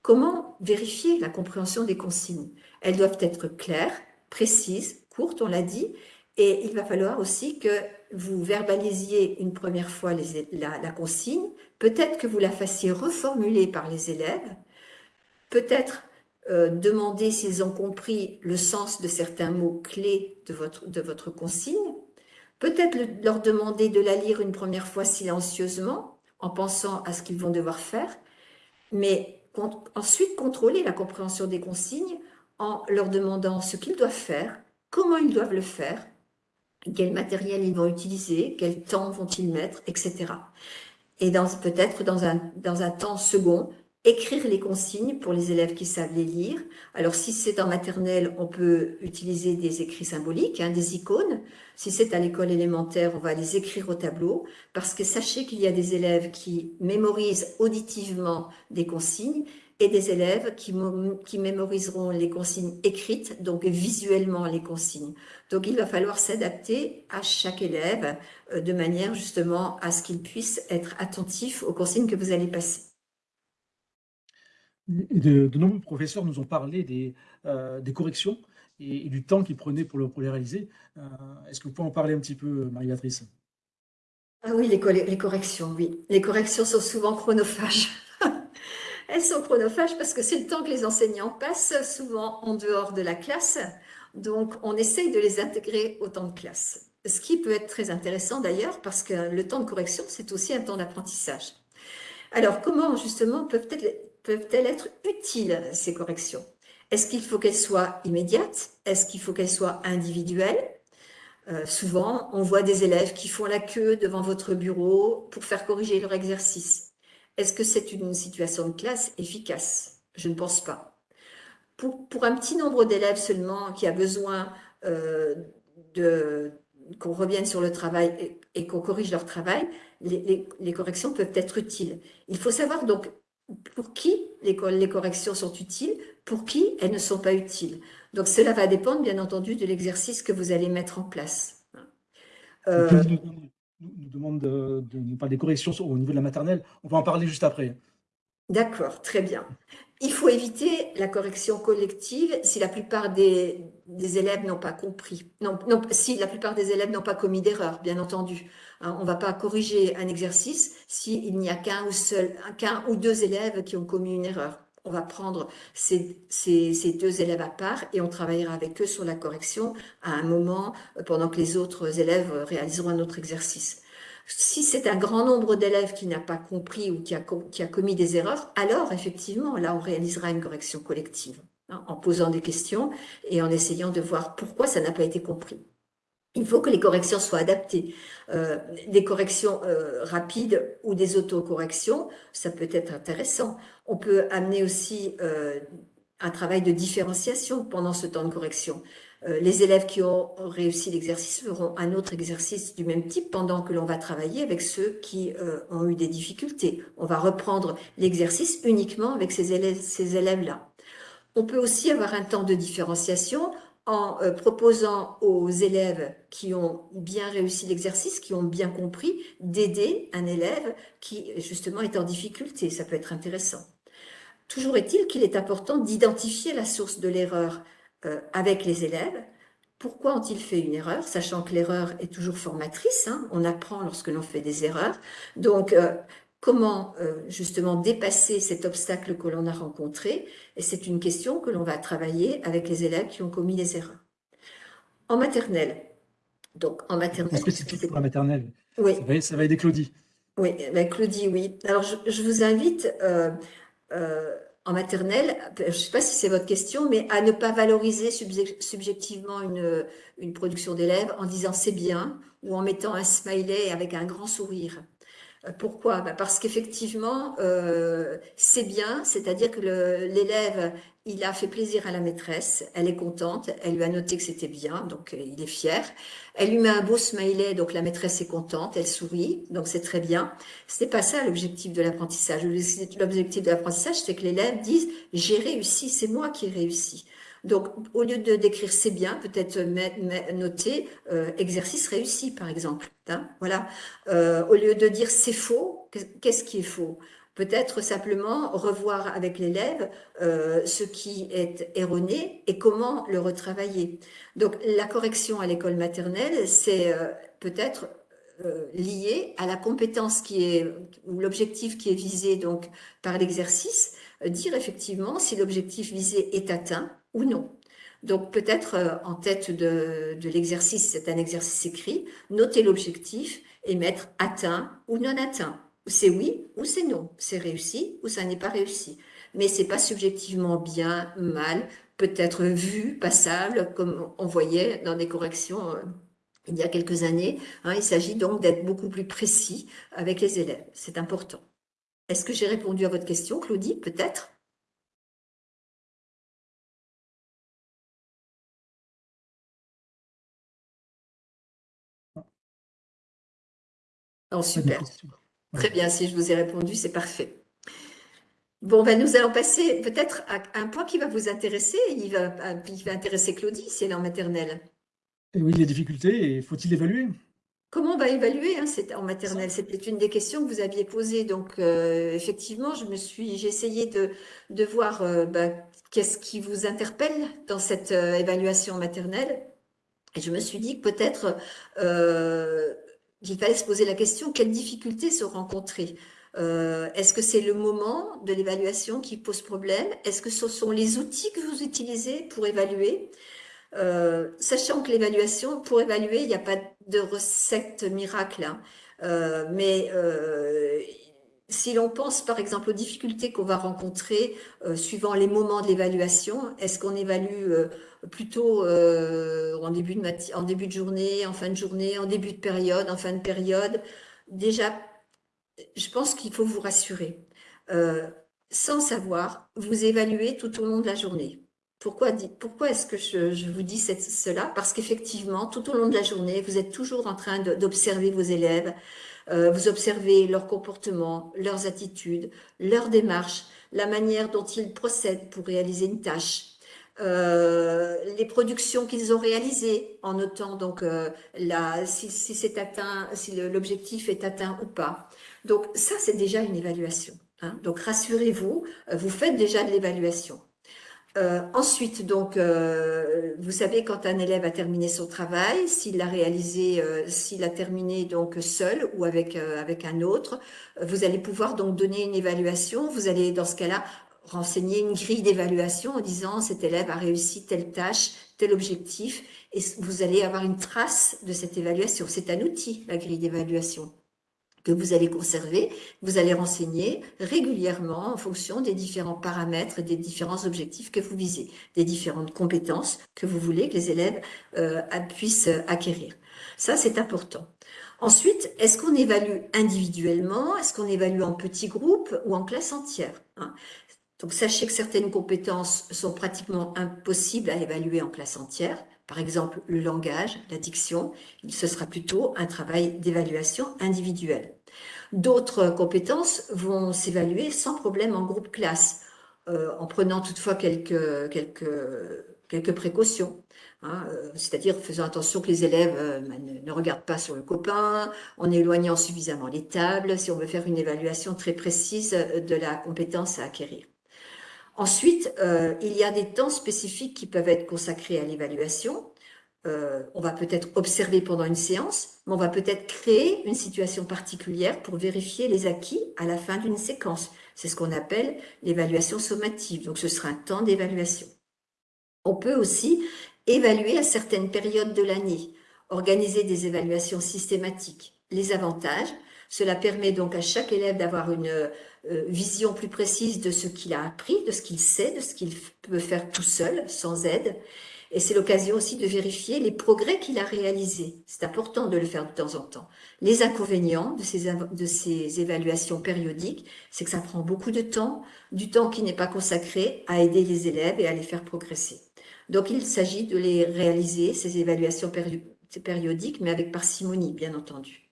Comment vérifier la compréhension des consignes? Elles doivent être claires, précises, courtes, on l'a dit, et il va falloir aussi que vous verbalisiez une première fois la, consigne, peut-être que vous la fassiez reformuler par les élèves, peut-être euh, demander s'ils ont compris le sens de certains mots clés de votre, consigne, peut-être leur demander de la lire une première fois silencieusement, en pensant à ce qu'ils vont devoir faire, mais ensuite contrôler la compréhension des consignes en leur demandant ce qu'ils doivent faire, comment ils doivent le faire, quel matériel ils vont utiliser, quel temps vont-ils mettre, etc. Et peut-être dans un temps second, écrire les consignes pour les élèves qui savent les lire. Alors, si c'est en maternelle, on peut utiliser des écrits symboliques, hein, des icônes. Si c'est à l'école élémentaire, on va les écrire au tableau, parce que sachez qu'il y a des élèves qui mémorisent auditivement des consignes et des élèves qui, mémoriseront les consignes écrites, donc visuellement les consignes. Donc, il va falloir s'adapter à chaque élève euh, de manière justement à ce qu'il puisse être attentif aux consignes que vous allez passer. De, nombreux professeurs nous ont parlé des, euh, corrections et, du temps qu'ils prenaient pour, le, les réaliser. Euh, est-ce que vous pouvez en parler un petit peu, Marie-Béatrice? Ah oui, les, les, corrections, oui. Les corrections sont souvent chronophages. (laughs) Elles sont chronophages parce que c'est le temps que les enseignants passent souvent en dehors de la classe. Donc, on essaye de les intégrer au temps de classe. Ce qui peut être très intéressant d'ailleurs parce que le temps de correction, c'est aussi un temps d'apprentissage. Alors, comment justement peuvent-elles peuvent-elles être utiles, ces corrections? Est-ce qu'il faut qu'elles soient immédiates? Est-ce qu'il faut qu'elles soient individuelles? Euh, Souvent, on voit des élèves qui font la queue devant votre bureau pour faire corriger leur exercice. Est-ce que c'est une situation de classe efficace? Je ne pense pas. Pour, un petit nombre d'élèves seulement qui a besoin euh, qu'on revienne sur le travail et, qu'on corrige leur travail, les, corrections peuvent être utiles. Il faut savoir donc pour qui les, corrections sont utiles, pour qui elles ne sont pas utiles? Donc cela va dépendre bien entendu de l'exercice que vous allez mettre en place. Euh, nous demande de, de, parler des corrections au niveau de la maternelle. On va en parler juste après. D'accord, très bien. Il faut éviter la correction collective si la plupart des, élèves n'ont pas compris. Non, si la plupart des élèves n'ont pas commis d'erreur, bien entendu. Hein, on ne va pas corriger un exercice s'il n'y a qu'un ou, ou deux élèves qui ont commis une erreur. On va prendre ces, deux élèves à part et on travaillera avec eux sur la correction à un moment pendant que les autres élèves réaliseront un autre exercice. Si c'est un grand nombre d'élèves qui n'a pas compris ou qui a, commis des erreurs, alors effectivement, là, on réalisera une correction collective, hein, en posant des questions et en essayant de voir pourquoi ça n'a pas été compris. il faut que les corrections soient adaptées. Euh, des corrections euh, rapides ou des autocorrections, ça peut être intéressant. On peut amener aussi euh, un travail de différenciation pendant ce temps de correction. Les élèves qui ont réussi l'exercice feront un autre exercice du même type pendant que l'on va travailler avec ceux qui ont eu des difficultés. On va reprendre l'exercice uniquement avec ces élèves-là. On peut aussi avoir un temps de différenciation en euh, proposant aux élèves qui ont bien réussi l'exercice, qui ont bien compris, d'aider un élève qui justement est en difficulté. Ça peut être intéressant. Toujours est-il qu'il est important d'identifier la source de l'erreur euh, avec les élèves. Pourquoi ont-ils fait une erreur Sachant que l'erreur est toujours formatrice, hein. on apprend lorsque l'on fait des erreurs. Donc, euh, Comment euh, justement dépasser cet obstacle que l'on a rencontré? Et c'est une question que l'on va travailler avec les élèves qui ont commis des erreurs. En maternelle, donc en maternelle... Spécifique pour la maternelle? Oui. Ça va, aider Claudie. Oui, ben Claudie, oui. Alors, je, vous invite euh, en maternelle, je ne sais pas si c'est votre question, mais à ne pas valoriser subjectivement une, une production d'élèves en disant c'est bien ou en mettant un smiley avec un grand sourire. Pourquoi? Bah, Parce qu'effectivement, euh, c'est bien, c'est-à-dire que l'élève, il a fait plaisir à la maîtresse, elle est contente, elle lui a noté que c'était bien, donc euh, il est fier. Elle lui met un beau smiley, donc la maîtresse est contente, elle sourit, donc c'est très bien. Ce n'est pas ça l'objectif de l'apprentissage. L'objectif de l'apprentissage, c'est que l'élève dise « j'ai réussi, c'est moi qui ai réussi ». Donc, au lieu de décrire c'est bien, peut-être noter euh, exercice réussi, par exemple. Hein, voilà. Euh, au lieu de dire c'est faux, qu'est-ce qui est faux? Peut-être simplement revoir avec l'élève euh, ce qui est erroné et comment le retravailler. Donc, la correction à l'école maternelle, c'est peut-être lié à la compétence qui est, ou l'objectif qui est visé donc par l'exercice, dire effectivement si l'objectif visé est atteint, ou non. Donc peut-être euh, en tête de, l'exercice, c'est un exercice écrit, noter l'objectif et mettre atteint ou non atteint. C'est oui ou c'est non, c'est réussi ou ça n'est pas réussi. Mais c'est pas subjectivement bien, mal, peut-être vu, passable, comme on voyait dans des corrections euh, il y a quelques années. Hein. il s'agit donc d'être beaucoup plus précis avec les élèves. C'est important. Est-ce que j'ai répondu à votre question, Claudie? Peut-être? Oh, super. Très bien, si je vous ai répondu, c'est parfait. Bon, ben, nous allons passer peut-être à un point qui va vous intéresser. Il va, va intéresser Claudie, si elle est en maternelle. Et oui, les difficultés, faut-il évaluer? Comment on va évaluer hein, en maternelle C'était une des questions que vous aviez posées. Donc, euh, effectivement, je me suis, j'ai essayé de, de voir euh, ben, qu'est-ce qui vous interpelle dans cette euh, évaluation maternelle. Et je me suis dit que peut-être il fallait se poser la question, quelles difficultés se rencontrer euh, Est-ce que c'est le moment de l'évaluation qui pose problème Est-ce que ce sont les outils que vous utilisez pour évaluer euh, Sachant que l'évaluation, pour évaluer, il n'y a pas de recette miracle, hein. euh, mais si l'on pense par exemple aux difficultés qu'on va rencontrer suivant les moments de l'évaluation, est-ce qu'on évalue plutôt euh, en, début de journée, en fin de journée, en début de période, en fin de période? Déjà, je pense qu'il faut vous rassurer. Euh, sans savoir, vous évaluez tout au long de la journée. Pourquoi est-ce que je, vous dis cela? Parce qu'effectivement, tout au long de la journée, vous êtes toujours en train d'observer vos élèves, euh, vous observez leur comportement, leurs attitudes, leur démarche, la manière dont ils procèdent pour réaliser une tâche, euh, les productions qu'ils ont réalisées, en notant donc euh, la, si, c'est atteint, si l'objectif est atteint ou pas. Donc ça, c'est déjà une évaluation. Hein. Donc rassurez-vous, vous faites déjà de l'évaluation. Ensuite, donc, vous savez quand un élève a terminé son travail, s'il l'a réalisé, s'il a terminé donc seul ou avec avec un autre, vous allez pouvoir donc donner une évaluation. Vous allez dans ce cas-là renseigner une grille d'évaluation en disant cet élève a réussi telle tâche, tel objectif, et vous allez avoir une trace de cette évaluation. C'est un outil, la grille d'évaluation. Que vous allez conserver, vous allez renseigner régulièrement en fonction des différents paramètres, des différents objectifs que vous visez, des différentes compétences que vous voulez que les élèves euh, puissent acquérir. Ça, c'est important. Ensuite, est-ce qu'on évalue individuellement Est-ce qu'on évalue en petits groupes ou en classe entière hein? Donc, sachez que certaines compétences sont pratiquement impossibles à évaluer en classe entière. Par exemple, le langage, la diction, ce sera plutôt un travail d'évaluation individuelle. D'autres compétences vont s'évaluer sans problème en groupe classe, euh, en prenant toutefois quelques, quelques, quelques précautions. Hein, euh, c'est-à-dire faisant attention que les élèves euh, bah, ne, regardent pas sur le copain, en éloignant suffisamment les tables, si on veut faire une évaluation très précise de la compétence à acquérir. Ensuite, euh, il y a des temps spécifiques qui peuvent être consacrés à l'évaluation. on va peut-être observer pendant une séance, mais on va peut-être créer une situation particulière pour vérifier les acquis à la fin d'une séquence. C'est ce qu'on appelle l'évaluation sommative. Donc, ce sera un temps d'évaluation. On peut aussi évaluer à certaines périodes de l'année, organiser des évaluations systématiques. Les avantages, cela permet donc à chaque élève d'avoir une euh, vision plus précise de ce qu'il a appris, de ce qu'il sait, de ce qu'il peut faire tout seul, sans aide. Et c'est l'occasion aussi de vérifier les progrès qu'il a réalisés. C'est important de le faire de temps en temps. Les inconvénients de ces, de ces évaluations périodiques, c'est que ça prend beaucoup de temps, du temps qui n'est pas consacré à aider les élèves et à les faire progresser. Donc, il s'agit de les réaliser, ces évaluations périodiques, mais avec parcimonie, bien entendu.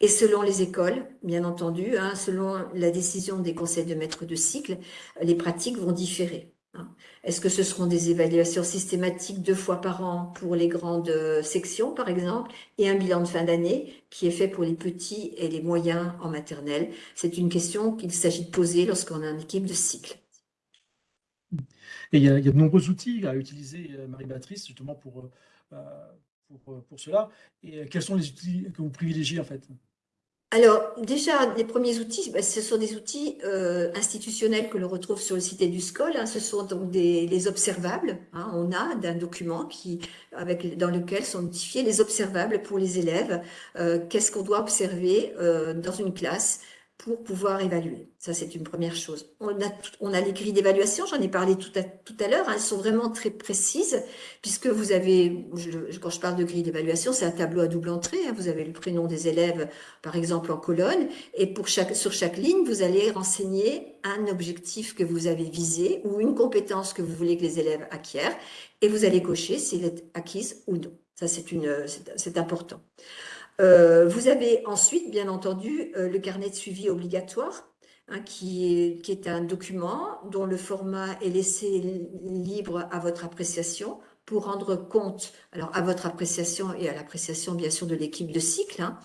Et selon les écoles, bien entendu, hein, selon la décision des conseils de maître de cycle, les pratiques vont différer. Hein. Est-ce que ce seront des évaluations systématiques deux fois par an pour les grandes sections, par exemple, et un bilan de fin d'année qui est fait pour les petits et les moyens en maternelle? C'est une question qu'il s'agit de poser lorsqu'on a une équipe de cycle. Et il y, a, de nombreux outils à utiliser, euh, Marie-Béatrice, justement pour, euh, bah, pour, euh, pour, cela. Et quels sont les outils que vous privilégiez en fait? Alors, déjà, les premiers outils, bah, ce sont des outils institutionnels que l'on retrouve sur le site du SCOL. Hein. ce sont donc des les observables. Hein. on a d'un document dans lequel sont notifiés les observables pour les élèves. Qu'est-ce qu'on doit observer dans une classe pour pouvoir évaluer. Ça, c'est une première chose. On a, on a les grilles d'évaluation, j'en ai parlé tout à, tout à l'heure, hein. elles sont vraiment très précises, puisque vous avez, quand je parle de grille d'évaluation, c'est un tableau à double entrée, hein. vous avez le prénom des élèves, par exemple, en colonne, et pour chaque, sur chaque ligne, vous allez renseigner un objectif que vous avez visé, ou une compétence que vous voulez que les élèves acquièrent, et vous allez cocher s'il est acquise ou non. Ça, c'est important. Euh, vous avez ensuite, bien entendu, euh, le carnet de suivi obligatoire, hein, qui, est, un document dont le format est laissé libre à votre appréciation pour rendre compte, alors à votre appréciation et à l'appréciation bien sûr de l'équipe de cycle, hein,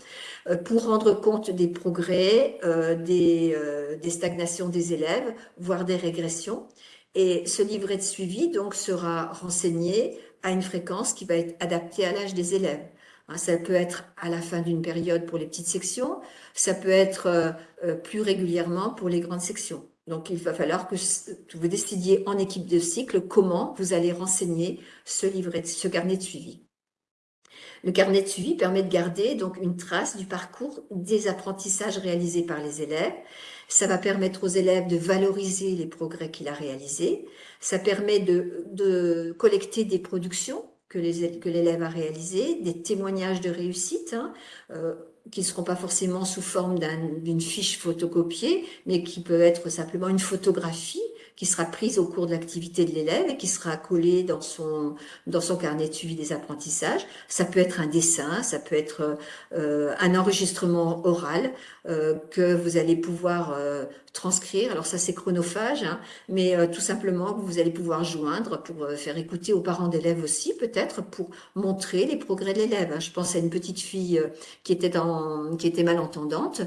euh, pour rendre compte des progrès, des, des, stagnations des élèves, voire des régressions. Et ce livret de suivi donc sera renseigné à une fréquence qui va être adaptée à l'âge des élèves. Hein, ça peut être à la fin d'une période pour les petites sections, ça peut être euh, euh, plus régulièrement pour les grandes sections. Donc, il va falloir que vous décidiez en équipe de cycle comment vous allez renseigner ce livret, ce carnet de suivi. Le carnet de suivi permet de garder donc une trace du parcours des apprentissages réalisés par les élèves. Ça va permettre aux élèves de valoriser les progrès qu'il a réalisés. Ça permet de, de collecter des productions que l'élève a réalisé, des témoignages de réussite, hein, euh, qui ne seront pas forcément sous forme d'une fiche photocopiée, mais qui peut être simplement une photographie qui sera prise au cours de l'activité de l'élève et qui sera collée dans son, dans son carnet de suivi des apprentissages. Ça peut être un dessin, ça peut être euh, un enregistrement oral euh, que vous allez pouvoir euh, transcrire. Alors ça, c'est chronophage, hein, mais tout simplement, vous allez pouvoir joindre pour faire écouter aux parents d'élèves aussi, peut-être, pour montrer les progrès de l'élève. Hein. Je pense à une petite fille qui était, qui était malentendante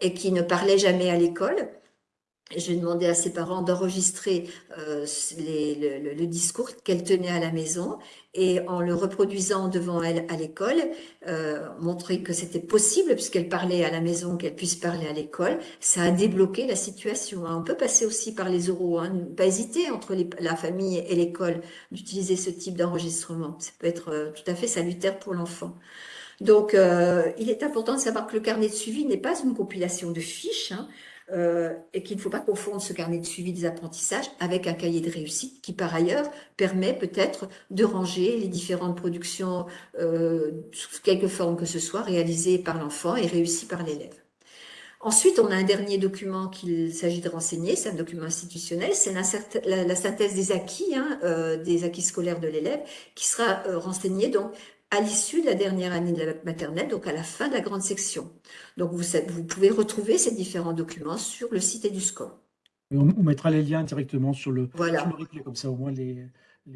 et qui ne parlait jamais à l'école j'ai demandé à ses parents d'enregistrer euh, le, discours qu'elle tenait à la maison et en le reproduisant devant elle à l'école, euh, montrer que c'était possible puisqu'elle parlait à la maison, qu'elle puisse parler à l'école. Ça a débloqué la situation. Hein. On peut passer aussi par les oraux, hein. pas hésiter entre la famille et l'école d'utiliser ce type d'enregistrement. Ça peut être euh, tout à fait salutaire pour l'enfant. Donc, euh, il est important de savoir que le carnet de suivi n'est pas une compilation de fiches hein, euh, et qu'il ne faut pas confondre ce carnet de suivi des apprentissages avec un cahier de réussite qui, par ailleurs, permet peut-être de ranger les différentes productions euh, sous quelque forme que ce soit réalisées par l'enfant et réussies par l'élève. Ensuite, on a un dernier document qu'il s'agit de renseigner, c'est un document institutionnel, c'est la, synthèse des acquis, hein, euh, des acquis scolaires de l'élève, qui sera renseigné donc à l'issue de la dernière année de la maternelle, donc à la fin de la grande section. Donc vous, vous pouvez retrouver ces différents documents sur le site EduScore. On, on mettra les liens directement sur le, voilà. replay, comme ça au moins les,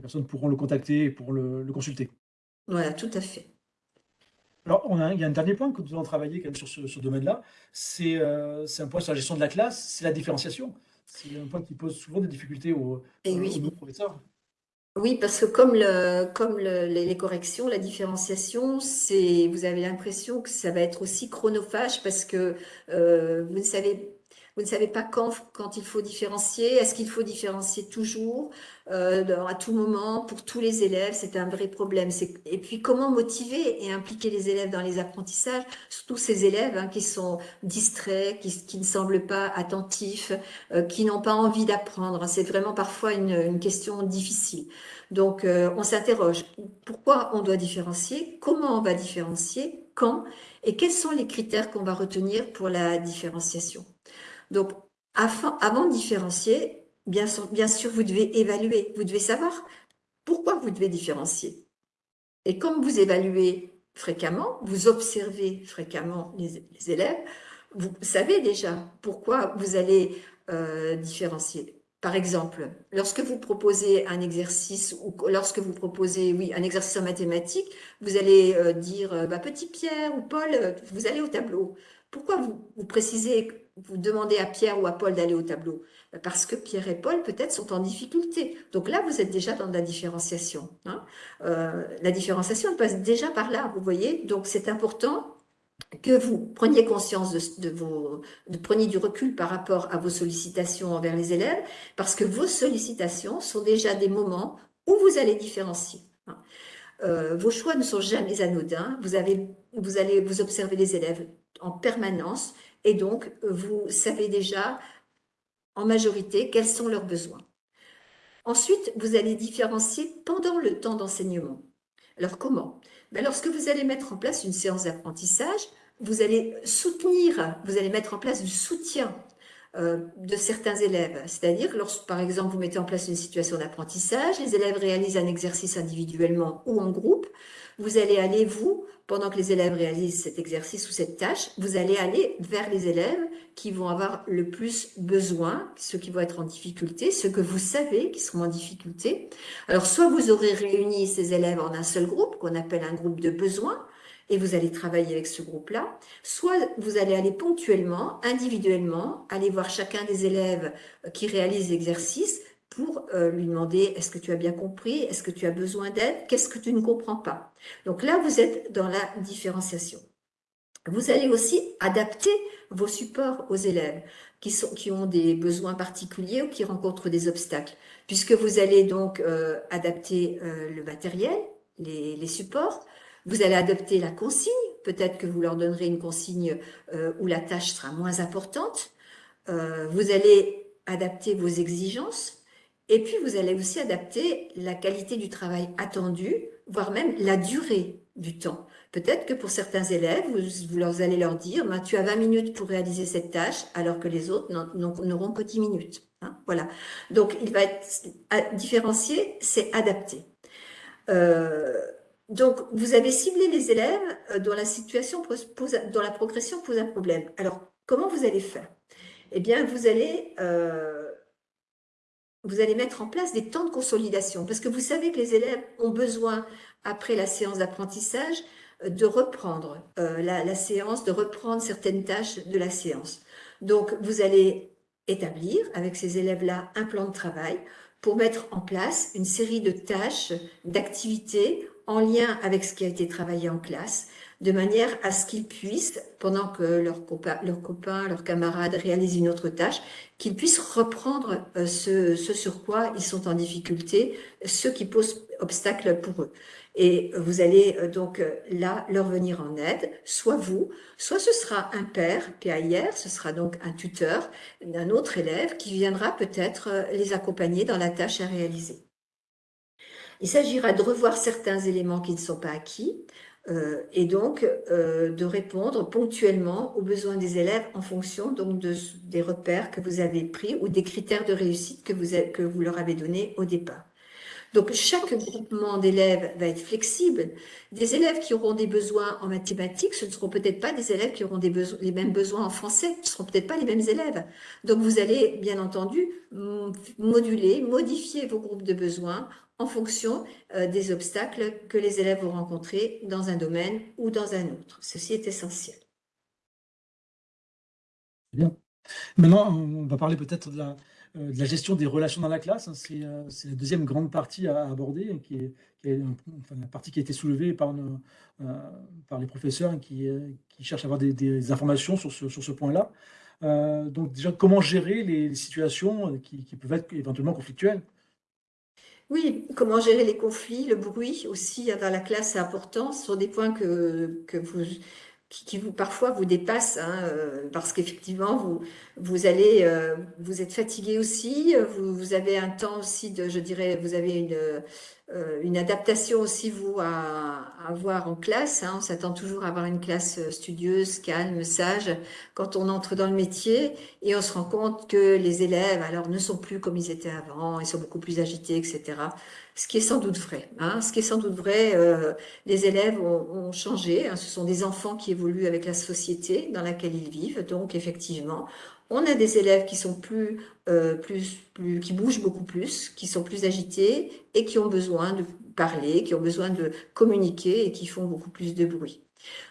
personnes pourront le contacter et pour le, le consulter. Voilà, tout à fait. Alors, on a, il y a un dernier point que nous devons travailler quand même sur ce, domaine-là. Euh, c'est un point sur la gestion de la classe, c'est la différenciation. C'est un point qui pose souvent des difficultés aux, oui. professeurs. Oui, parce que comme, le, comme les corrections, la différenciation, c'est, vous avez l'impression que ça va être aussi chronophage parce que euh, vous ne savez vous ne savez pas quand, quand il faut différencier. Est-ce qu'il faut différencier toujours, euh, à tout moment, pour tous les élèves? C'est un vrai problème. Et puis, comment motiver et impliquer les élèves dans les apprentissages? Surtout ces élèves hein, qui sont distraits, qui, ne semblent pas attentifs, euh, qui n'ont pas envie d'apprendre. C'est vraiment parfois une, une, question difficile. Donc, euh, on s'interroge. Pourquoi on doit différencier? Comment on va différencier? Quand? Et quels sont les critères qu'on va retenir pour la différenciation? Donc, avant de différencier, bien sûr, vous devez évaluer, vous devez savoir pourquoi vous devez différencier. Et comme vous évaluez fréquemment, vous observez fréquemment les, élèves, vous savez déjà pourquoi vous allez euh, différencier. Par exemple, lorsque vous proposez un exercice ou lorsque vous proposez oui, un exercice en mathématiques, vous allez euh, dire euh, bah, Petit Pierre ou Paul, vous allez au tableau. Pourquoi vous précisez vous demandez à Pierre ou à Paul d'aller au tableau ben, Parce que Pierre et Paul peut-être sont en difficulté. Donc là, vous êtes déjà dans la différenciation. Hein. Euh, la différenciation passe déjà par là, vous voyez. Donc c'est important que vous preniez conscience de, vos, de preniez du recul par rapport à vos sollicitations envers les élèves, parce que vos sollicitations sont déjà des moments où vous allez différencier. Hein. Euh, vos choix ne sont jamais anodins. Vous, avez, vous allez vous observer les élèves en permanence et donc, vous savez déjà en majorité quels sont leurs besoins. Ensuite, vous allez différencier pendant le temps d'enseignement. Alors comment? Ben, Lorsque vous allez mettre en place une séance d'apprentissage, vous allez soutenir, vous allez mettre en place du soutien euh, de certains élèves. C'est-à-dire que lorsque, par exemple, vous mettez en place une situation d'apprentissage, les élèves réalisent un exercice individuellement ou en groupe, vous allez aller, vous, pendant que les élèves réalisent cet exercice ou cette tâche, vous allez aller vers les élèves qui vont avoir le plus besoin, ceux qui vont être en difficulté, ceux que vous savez qui seront en difficulté. Alors, soit vous aurez réuni ces élèves en un seul groupe, qu'on appelle un groupe de besoins, et vous allez travailler avec ce groupe-là, soit vous allez aller ponctuellement, individuellement, aller voir chacun des élèves qui réalisent l'exercice, pour euh, lui demander est-ce que tu as bien compris, est-ce que tu as besoin d'aide, qu'est-ce que tu ne comprends pas? Donc là, vous êtes dans la différenciation. Vous allez aussi adapter vos supports aux élèves qui, sont, qui ont des besoins particuliers ou qui rencontrent des obstacles, puisque vous allez donc euh, adapter euh, le matériel, les, les, supports, vous allez adapter la consigne, peut-être que vous leur donnerez une consigne où la tâche sera moins importante, vous allez adapter vos exigences, et puis, vous allez aussi adapter la qualité du travail attendu, voire même la durée du temps. Peut-être que pour certains élèves, vous, leur allez leur dire ben, tu as 20 minutes pour réaliser cette tâche, alors que les autres n'auront que 10 minutes. Hein, voilà. Donc, il va être différencié, c'est adapté. Euh, donc, vous avez ciblé les élèves euh, dont la situation pose, la progression pose un problème. Alors, comment vous allez faire? Eh bien, vous allez euh, vous allez mettre en place des temps de consolidation parce que vous savez que les élèves ont besoin, après la séance d'apprentissage, de reprendre euh, la, séance, de reprendre certaines tâches de la séance. Donc, vous allez établir avec ces élèves-là un plan de travail pour mettre en place une série de tâches, d'activités en lien avec ce qui a été travaillé en classe, de manière à ce qu'ils puissent, pendant que leurs copains, leurs copains, leurs camarades réalisent une autre tâche, qu'ils puissent reprendre euh, ce, sur quoi ils sont en difficulté, ce qui pose obstacle pour eux. Et vous allez euh, donc euh, là leur venir en aide, soit vous, soit ce sera un père, PAIR, ce sera donc un tuteur d'un autre élève qui viendra peut-être les accompagner dans la tâche à réaliser. Il s'agira de revoir certains éléments qui ne sont pas acquis, et donc de répondre ponctuellement aux besoins des élèves en fonction donc de, des repères que vous avez pris ou des critères de réussite que vous, que vous leur avez donnés au départ. Donc, chaque groupement d'élèves va être flexible. Des élèves qui auront des besoins en mathématiques, ce ne seront peut-être pas des élèves qui auront des les mêmes besoins en français, ce ne seront peut-être pas les mêmes élèves. Donc, vous allez, bien entendu, moduler, modifier vos groupes de besoins en fonction euh, des obstacles que les élèves vont rencontrer dans un domaine ou dans un autre. Ceci est essentiel. Maintenant, on va parler peut-être euh, de la gestion des relations dans la classe. Hein, euh, c'est la deuxième grande partie à aborder, qui est, la partie qui a été soulevée par, les professeurs hein, qui, qui, cherchent à avoir des, informations sur ce, point-là. donc déjà, comment gérer les, situations qui, qui, peuvent être éventuellement conflictuelles? Oui, comment gérer les conflits, le bruit aussi dans la classe, c'est important. Ce sont des points que, que vous, qui, vous parfois vous dépasse, hein, euh, parce qu'effectivement vous vous allez euh, vous êtes fatigué aussi, vous, vous, avez un temps aussi de, je dirais, vous avez une euh, une adaptation aussi vous à, avoir en classe. Hein. On s'attend toujours à avoir une classe studieuse, calme, sage quand on entre dans le métier et on se rend compte que les élèves alors ne sont plus comme ils étaient avant, ils sont beaucoup plus agités, etc ce qui est sans doute vrai. Hein. Ce qui est sans doute vrai, euh, les élèves ont, changé. Hein. Ce sont des enfants qui évoluent avec la société dans laquelle ils vivent. Donc, effectivement, on a des élèves qui sont plus, euh, plus, plus, qui bougent beaucoup plus, qui sont plus agités et qui ont besoin de parler, qui ont besoin de communiquer et qui font beaucoup plus de bruit.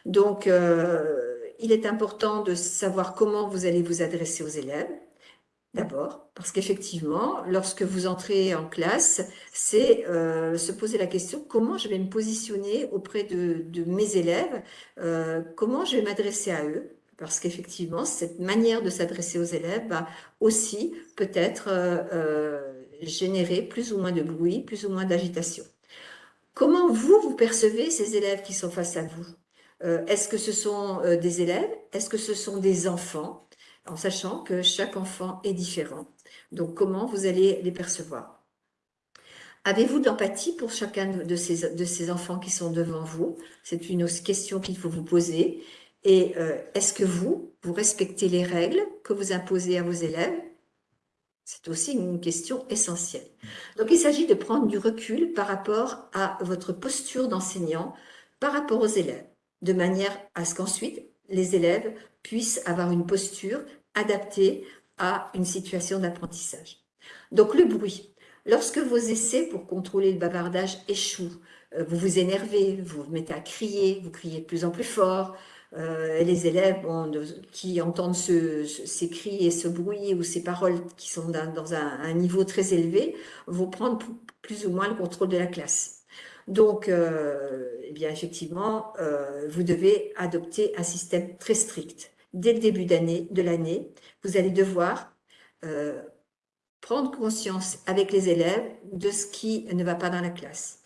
Donc, euh, il est important de savoir comment vous allez vous adresser aux élèves. D'abord, parce qu'effectivement, lorsque vous entrez en classe, c'est euh, se poser la question comment je vais me positionner auprès de, mes élèves, euh, comment je vais m'adresser à eux, parce qu'effectivement, cette manière de s'adresser aux élèves va aussi peut-être euh, générer plus ou moins de bruit, plus ou moins d'agitation. Comment vous, vous percevez ces élèves qui sont face à vous? Est-ce que ce sont des élèves? Est-ce que ce sont des enfants? En sachant que chaque enfant est différent. Donc, comment vous allez les percevoir? Avez-vous d'empathie pour chacun de ces, de ces enfants qui sont devant vous? C'est une question qu'il faut vous poser. Et euh, est-ce que vous, vous respectez les règles que vous imposez à vos élèves? C'est aussi une question essentielle. Donc, il s'agit de prendre du recul par rapport à votre posture d'enseignant, par rapport aux élèves, de manière à ce qu'ensuite, les élèves puissent avoir une posture adaptée à une situation d'apprentissage. Donc le bruit. Lorsque vos essais pour contrôler le bavardage échouent, euh, vous vous énervez, vous vous mettez à crier, vous criez de plus en plus fort, euh, les élèves qui entendent ces cris et ce bruit ou ces paroles qui sont dans, un, niveau très élevé vont prendre plus ou moins le contrôle de la classe. Donc, euh, eh bien, effectivement, vous devez adopter un système très strict dès le début de l'année, vous allez devoir euh, prendre conscience avec les élèves de ce qui ne va pas dans la classe.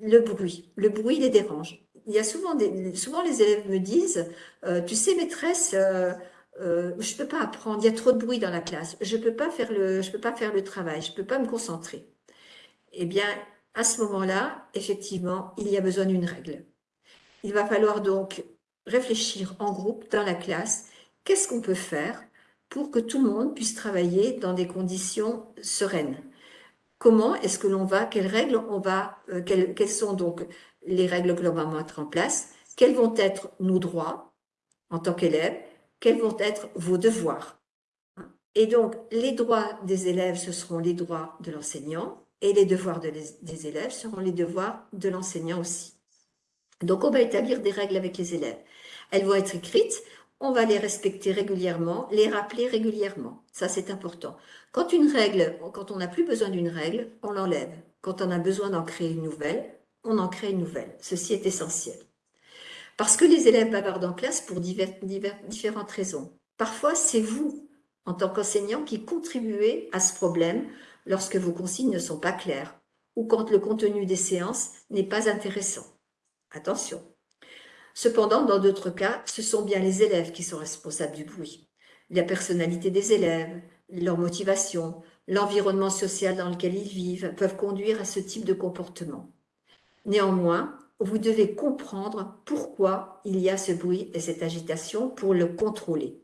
Le bruit, le bruit les dérange. Il y a souvent, des, souvent les élèves me disent, euh, tu sais maîtresse, euh, euh, je peux pas apprendre, il y a trop de bruit dans la classe, je peux pas faire le, peux pas faire le travail, je peux pas me concentrer. Eh bien, à ce moment-là, effectivement, il y a besoin d'une règle. Il va falloir donc réfléchir en groupe dans la classe, qu'est-ce qu'on peut faire pour que tout le monde puisse travailler dans des conditions sereines. Comment est-ce que l'on va, quelles règles on va, euh, quelles, quelles, sont donc les règles que l'on va mettre en place, quels vont être nos droits en tant qu'élèves, quels vont être vos devoirs? Et donc, les droits des élèves, ce seront les droits de l'enseignant, et les devoirs des élèves seront les devoirs de l'enseignant aussi. Donc, on va établir des règles avec les élèves. Elles vont être écrites, on va les respecter régulièrement, les rappeler régulièrement. Ça, c'est important. Quand une règle, quand on n'a plus besoin d'une règle, on l'enlève. Quand on a besoin d'en créer une nouvelle, on en crée une nouvelle. Ceci est essentiel. Parce que les élèves bavardent en classe pour différentes raisons. Parfois, c'est vous, en tant qu'enseignant, qui contribuez à ce problème lorsque vos consignes ne sont pas claires ou quand le contenu des séances n'est pas intéressant. Attention. Cependant, dans d'autres cas, ce sont bien les élèves qui sont responsables du bruit. La personnalité des élèves, leur motivation, l'environnement social dans lequel ils vivent peuvent conduire à ce type de comportement. Néanmoins, vous devez comprendre pourquoi il y a ce bruit et cette agitation pour le contrôler.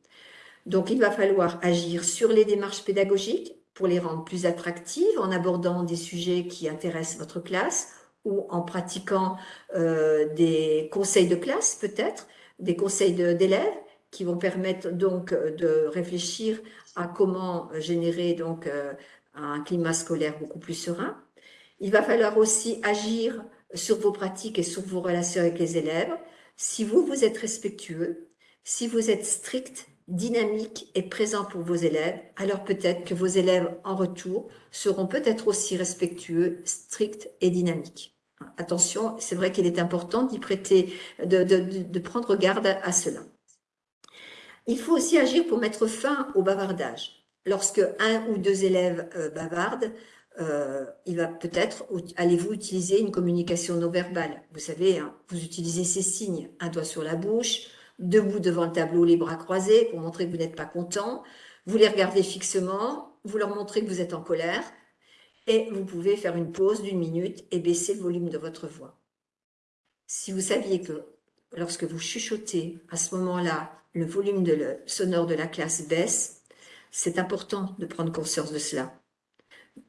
Donc, il va falloir agir sur les démarches pédagogiques pour les rendre plus attractives en abordant des sujets qui intéressent votre classe ou en pratiquant euh, des conseils de classe peut-être, des conseils d'élèves qui vont permettre donc de réfléchir à comment générer donc euh, un climat scolaire beaucoup plus serein. Il va falloir aussi agir sur vos pratiques et sur vos relations avec les élèves. Si vous, vous êtes respectueux, si vous êtes strict, dynamique et présent pour vos élèves, alors peut-être que vos élèves en retour seront peut-être aussi respectueux, stricts et dynamiques. Attention, c'est vrai qu'il est important d'y prêter, de, prendre garde à cela. Il faut aussi agir pour mettre fin au bavardage. Lorsque un ou deux élèves euh, bavardent, euh, il va peut-être, allez-vous utiliser une communication non verbale? Vous savez, hein, vous utilisez ces signes, un doigt sur la bouche, debout devant le tableau, les bras croisés pour montrer que vous n'êtes pas content. Vous les regardez fixement, vous leur montrez que vous êtes en colère et vous pouvez faire une pause d'une minute et baisser le volume de votre voix. Si vous saviez que lorsque vous chuchotez, à ce moment-là, le volume sonore de la classe baisse, c'est important de prendre conscience de cela.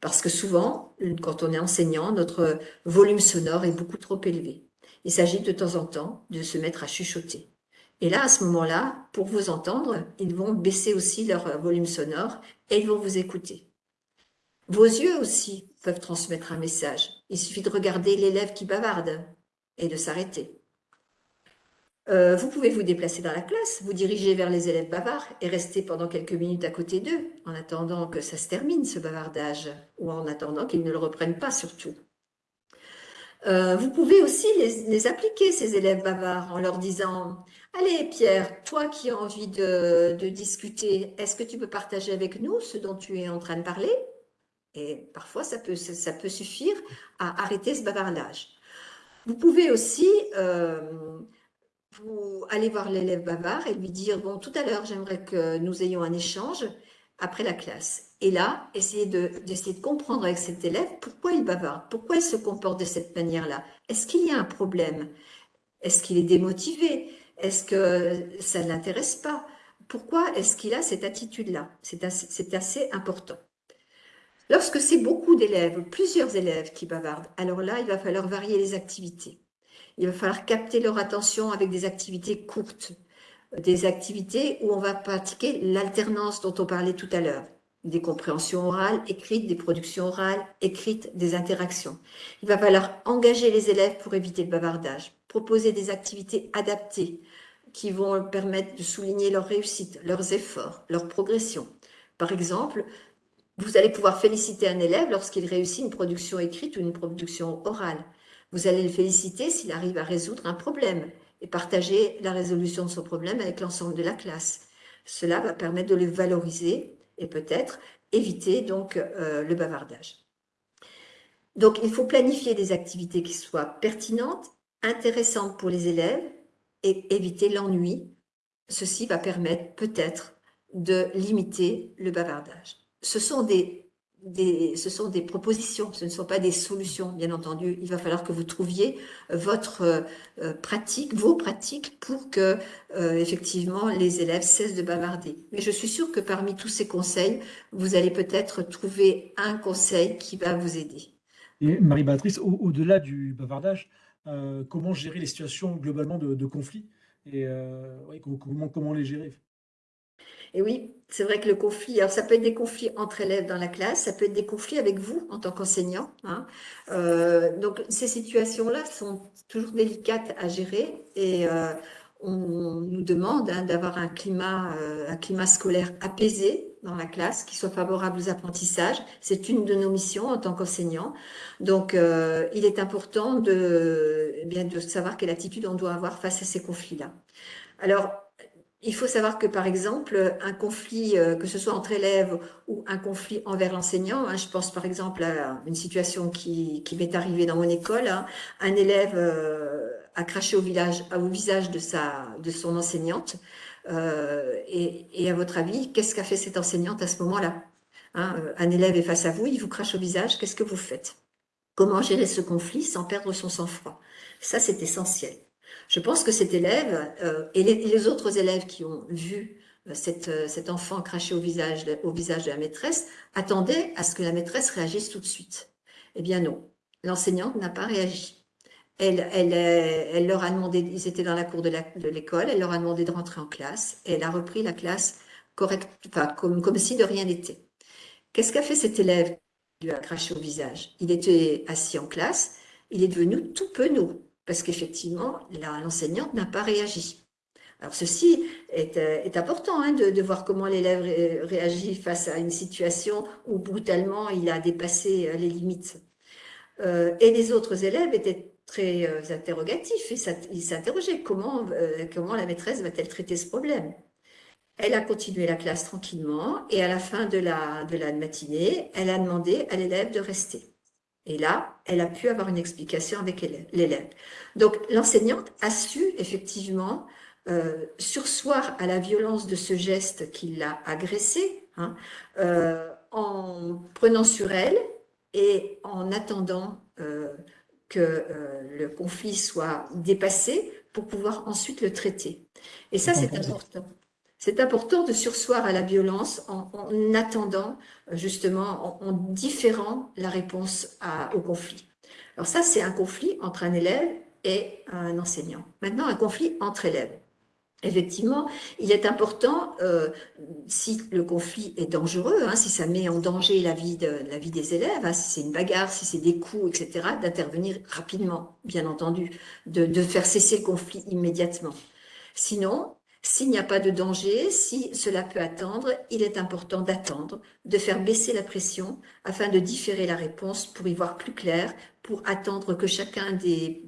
Parce que souvent, quand on est enseignant, notre volume sonore est beaucoup trop élevé. Il s'agit de temps en temps de se mettre à chuchoter. Et là, à ce moment-là, pour vous entendre, ils vont baisser aussi leur volume sonore et ils vont vous écouter. Vos yeux aussi peuvent transmettre un message. Il suffit de regarder l'élève qui bavarde et de s'arrêter. Euh, vous pouvez vous déplacer dans la classe, vous diriger vers les élèves bavards et rester pendant quelques minutes à côté d'eux, en attendant que ça se termine, ce bavardage, ou en attendant qu'ils ne le reprennent pas surtout. Euh, vous pouvez aussi les, appliquer, ces élèves bavards, en leur disant « Allez Pierre, toi qui as envie de, discuter, est-ce que tu peux partager avec nous ce dont tu es en train de parler ?» Et parfois, ça peut, suffire à arrêter ce bavardage. Vous pouvez aussi... Euh, allez voir l'élève bavard et lui dire, bon, tout à l'heure, j'aimerais que nous ayons un échange après la classe. Et là, essayez d'essayer de, comprendre avec cet élève pourquoi il bavarde, pourquoi il se comporte de cette manière-là. Est-ce qu'il y a un problème? Est-ce qu'il est démotivé? Est-ce que ça ne l'intéresse pas? Pourquoi est-ce qu'il a cette attitude-là? C'est assez, assez important. Lorsque c'est beaucoup d'élèves, plusieurs élèves qui bavardent, alors là, il va falloir varier les activités. Il va falloir capter leur attention avec des activités courtes, des activités où on va pratiquer l'alternance dont on parlait tout à l'heure, des compréhensions orales, écrites, des productions orales, écrites, des interactions. Il va falloir engager les élèves pour éviter le bavardage, proposer des activités adaptées qui vont permettre de souligner leur réussite, leurs efforts, leur progression. Par exemple, vous allez pouvoir féliciter un élève lorsqu'il réussit une production écrite ou une production orale. Vous allez le féliciter s'il arrive à résoudre un problème et partager la résolution de son problème avec l'ensemble de la classe. Cela va permettre de le valoriser et peut-être éviter donc euh, le bavardage. Donc, il faut planifier des activités qui soient pertinentes, intéressantes pour les élèves et éviter l'ennui. Ceci va permettre peut-être de limiter le bavardage. Ce sont des ce sont des propositions, ce ne sont pas des solutions, bien entendu. Il va falloir que vous trouviez euh, votre euh, euh, pratique, vos pratiques pour que, effectivement, les élèves cessent de bavarder. Mais je suis sûre que parmi tous ces conseils, vous allez peut-être trouver un conseil qui va vous aider. Et Marie-Béatrice, au-delà du bavardage, comment gérer les situations globalement de, conflit et comment, comment les gérer? Et oui, c'est vrai que le conflit, alors ça peut être des conflits entre élèves dans la classe, ça peut être des conflits avec vous en tant qu'enseignant. Hein. Euh, donc ces situations-là sont toujours délicates à gérer et euh, on nous demande hein, d'avoir un climat, euh, un climat scolaire apaisé dans la classe, qui soit favorable aux apprentissages. C'est une de nos missions en tant qu'enseignant. Donc, il est important de, eh bien, de savoir quelle attitude on doit avoir face à ces conflits-là. Alors, il faut savoir que, par exemple, un conflit, euh, que ce soit entre élèves ou un conflit envers l'enseignant, hein, je pense par exemple à une situation qui, m'est arrivée dans mon école, hein, un élève euh, a craché au, visage de, sa, de son enseignante, euh, et, à votre avis, qu'est-ce qu'a fait cette enseignante à ce moment-là hein, Un élève est face à vous, il vous crache au visage, qu'est-ce que vous faites? Comment gérer ce conflit sans perdre son sang-froid? Ça, c'est essentiel. Je pense que cet élève euh, et, les, autres élèves qui ont vu euh, cet enfant cracher au visage, de la maîtresse attendaient à ce que la maîtresse réagisse tout de suite. Eh bien non, l'enseignante n'a pas réagi. Elle, leur a demandé, ils étaient dans la cour de l'école, elle leur a demandé de rentrer en classe et elle a repris la classe correct, enfin, comme, comme si de rien n'était. Qu'est-ce qu'a fait cet élève qui lui a craché au visage? Il était assis en classe, il est devenu tout penaud parce qu'effectivement, l'enseignante n'a pas réagi. Alors ceci est, est important hein, de, voir comment l'élève réagit face à une situation où brutalement il a dépassé euh, les limites. Euh, et les autres élèves étaient très euh, interrogatif. Il s'interrogeait comment, euh, comment la maîtresse va-t-elle traiter ce problème? Elle a continué la classe tranquillement et à la fin de la, de la matinée, elle a demandé à l'élève de rester. Et là, elle a pu avoir une explication avec l'élève. Donc, l'enseignante a su effectivement euh, sursoir à la violence de ce geste qui l'a agressé, hein, en prenant sur elle et en attendant que euh, le conflit soit dépassé pour pouvoir ensuite le traiter. Et ça, c'est important. C'est important de sursoir à la violence en, attendant, justement, en, différant la réponse au conflit. Alors ça, c'est un conflit entre un élève et un enseignant. Maintenant, un conflit entre élèves. Effectivement, il est important, euh, si le conflit est dangereux, hein, si ça met en danger la vie, des élèves, hein, si c'est une bagarre, si c'est des coups, etc., d'intervenir rapidement, bien entendu, de faire cesser le conflit immédiatement. Sinon, s'il n'y a pas de danger, si cela peut attendre, il est important d'attendre, de faire baisser la pression afin de différer la réponse pour y voir plus clair, pour attendre que chacun des,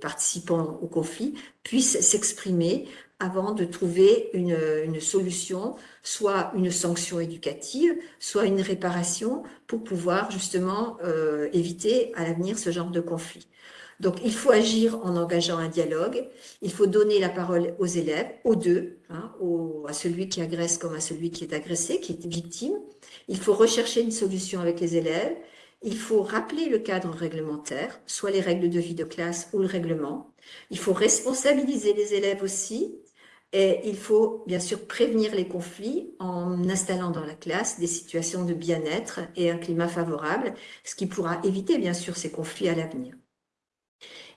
participants au conflit puisse s'exprimer avant de trouver une, une, solution, soit une sanction éducative, soit une réparation pour pouvoir justement euh, éviter à l'avenir ce genre de conflit. Donc, il faut agir en engageant un dialogue. Il faut donner la parole aux élèves, aux deux, hein, à celui qui agresse comme à celui qui est agressé, qui est victime. Il faut rechercher une solution avec les élèves. Il faut rappeler le cadre réglementaire, soit les règles de vie de classe ou le règlement. Il faut responsabiliser les élèves aussi. Et il faut bien sûr prévenir les conflits en installant dans la classe des situations de bien-être et un climat favorable, ce qui pourra éviter bien sûr ces conflits à l'avenir.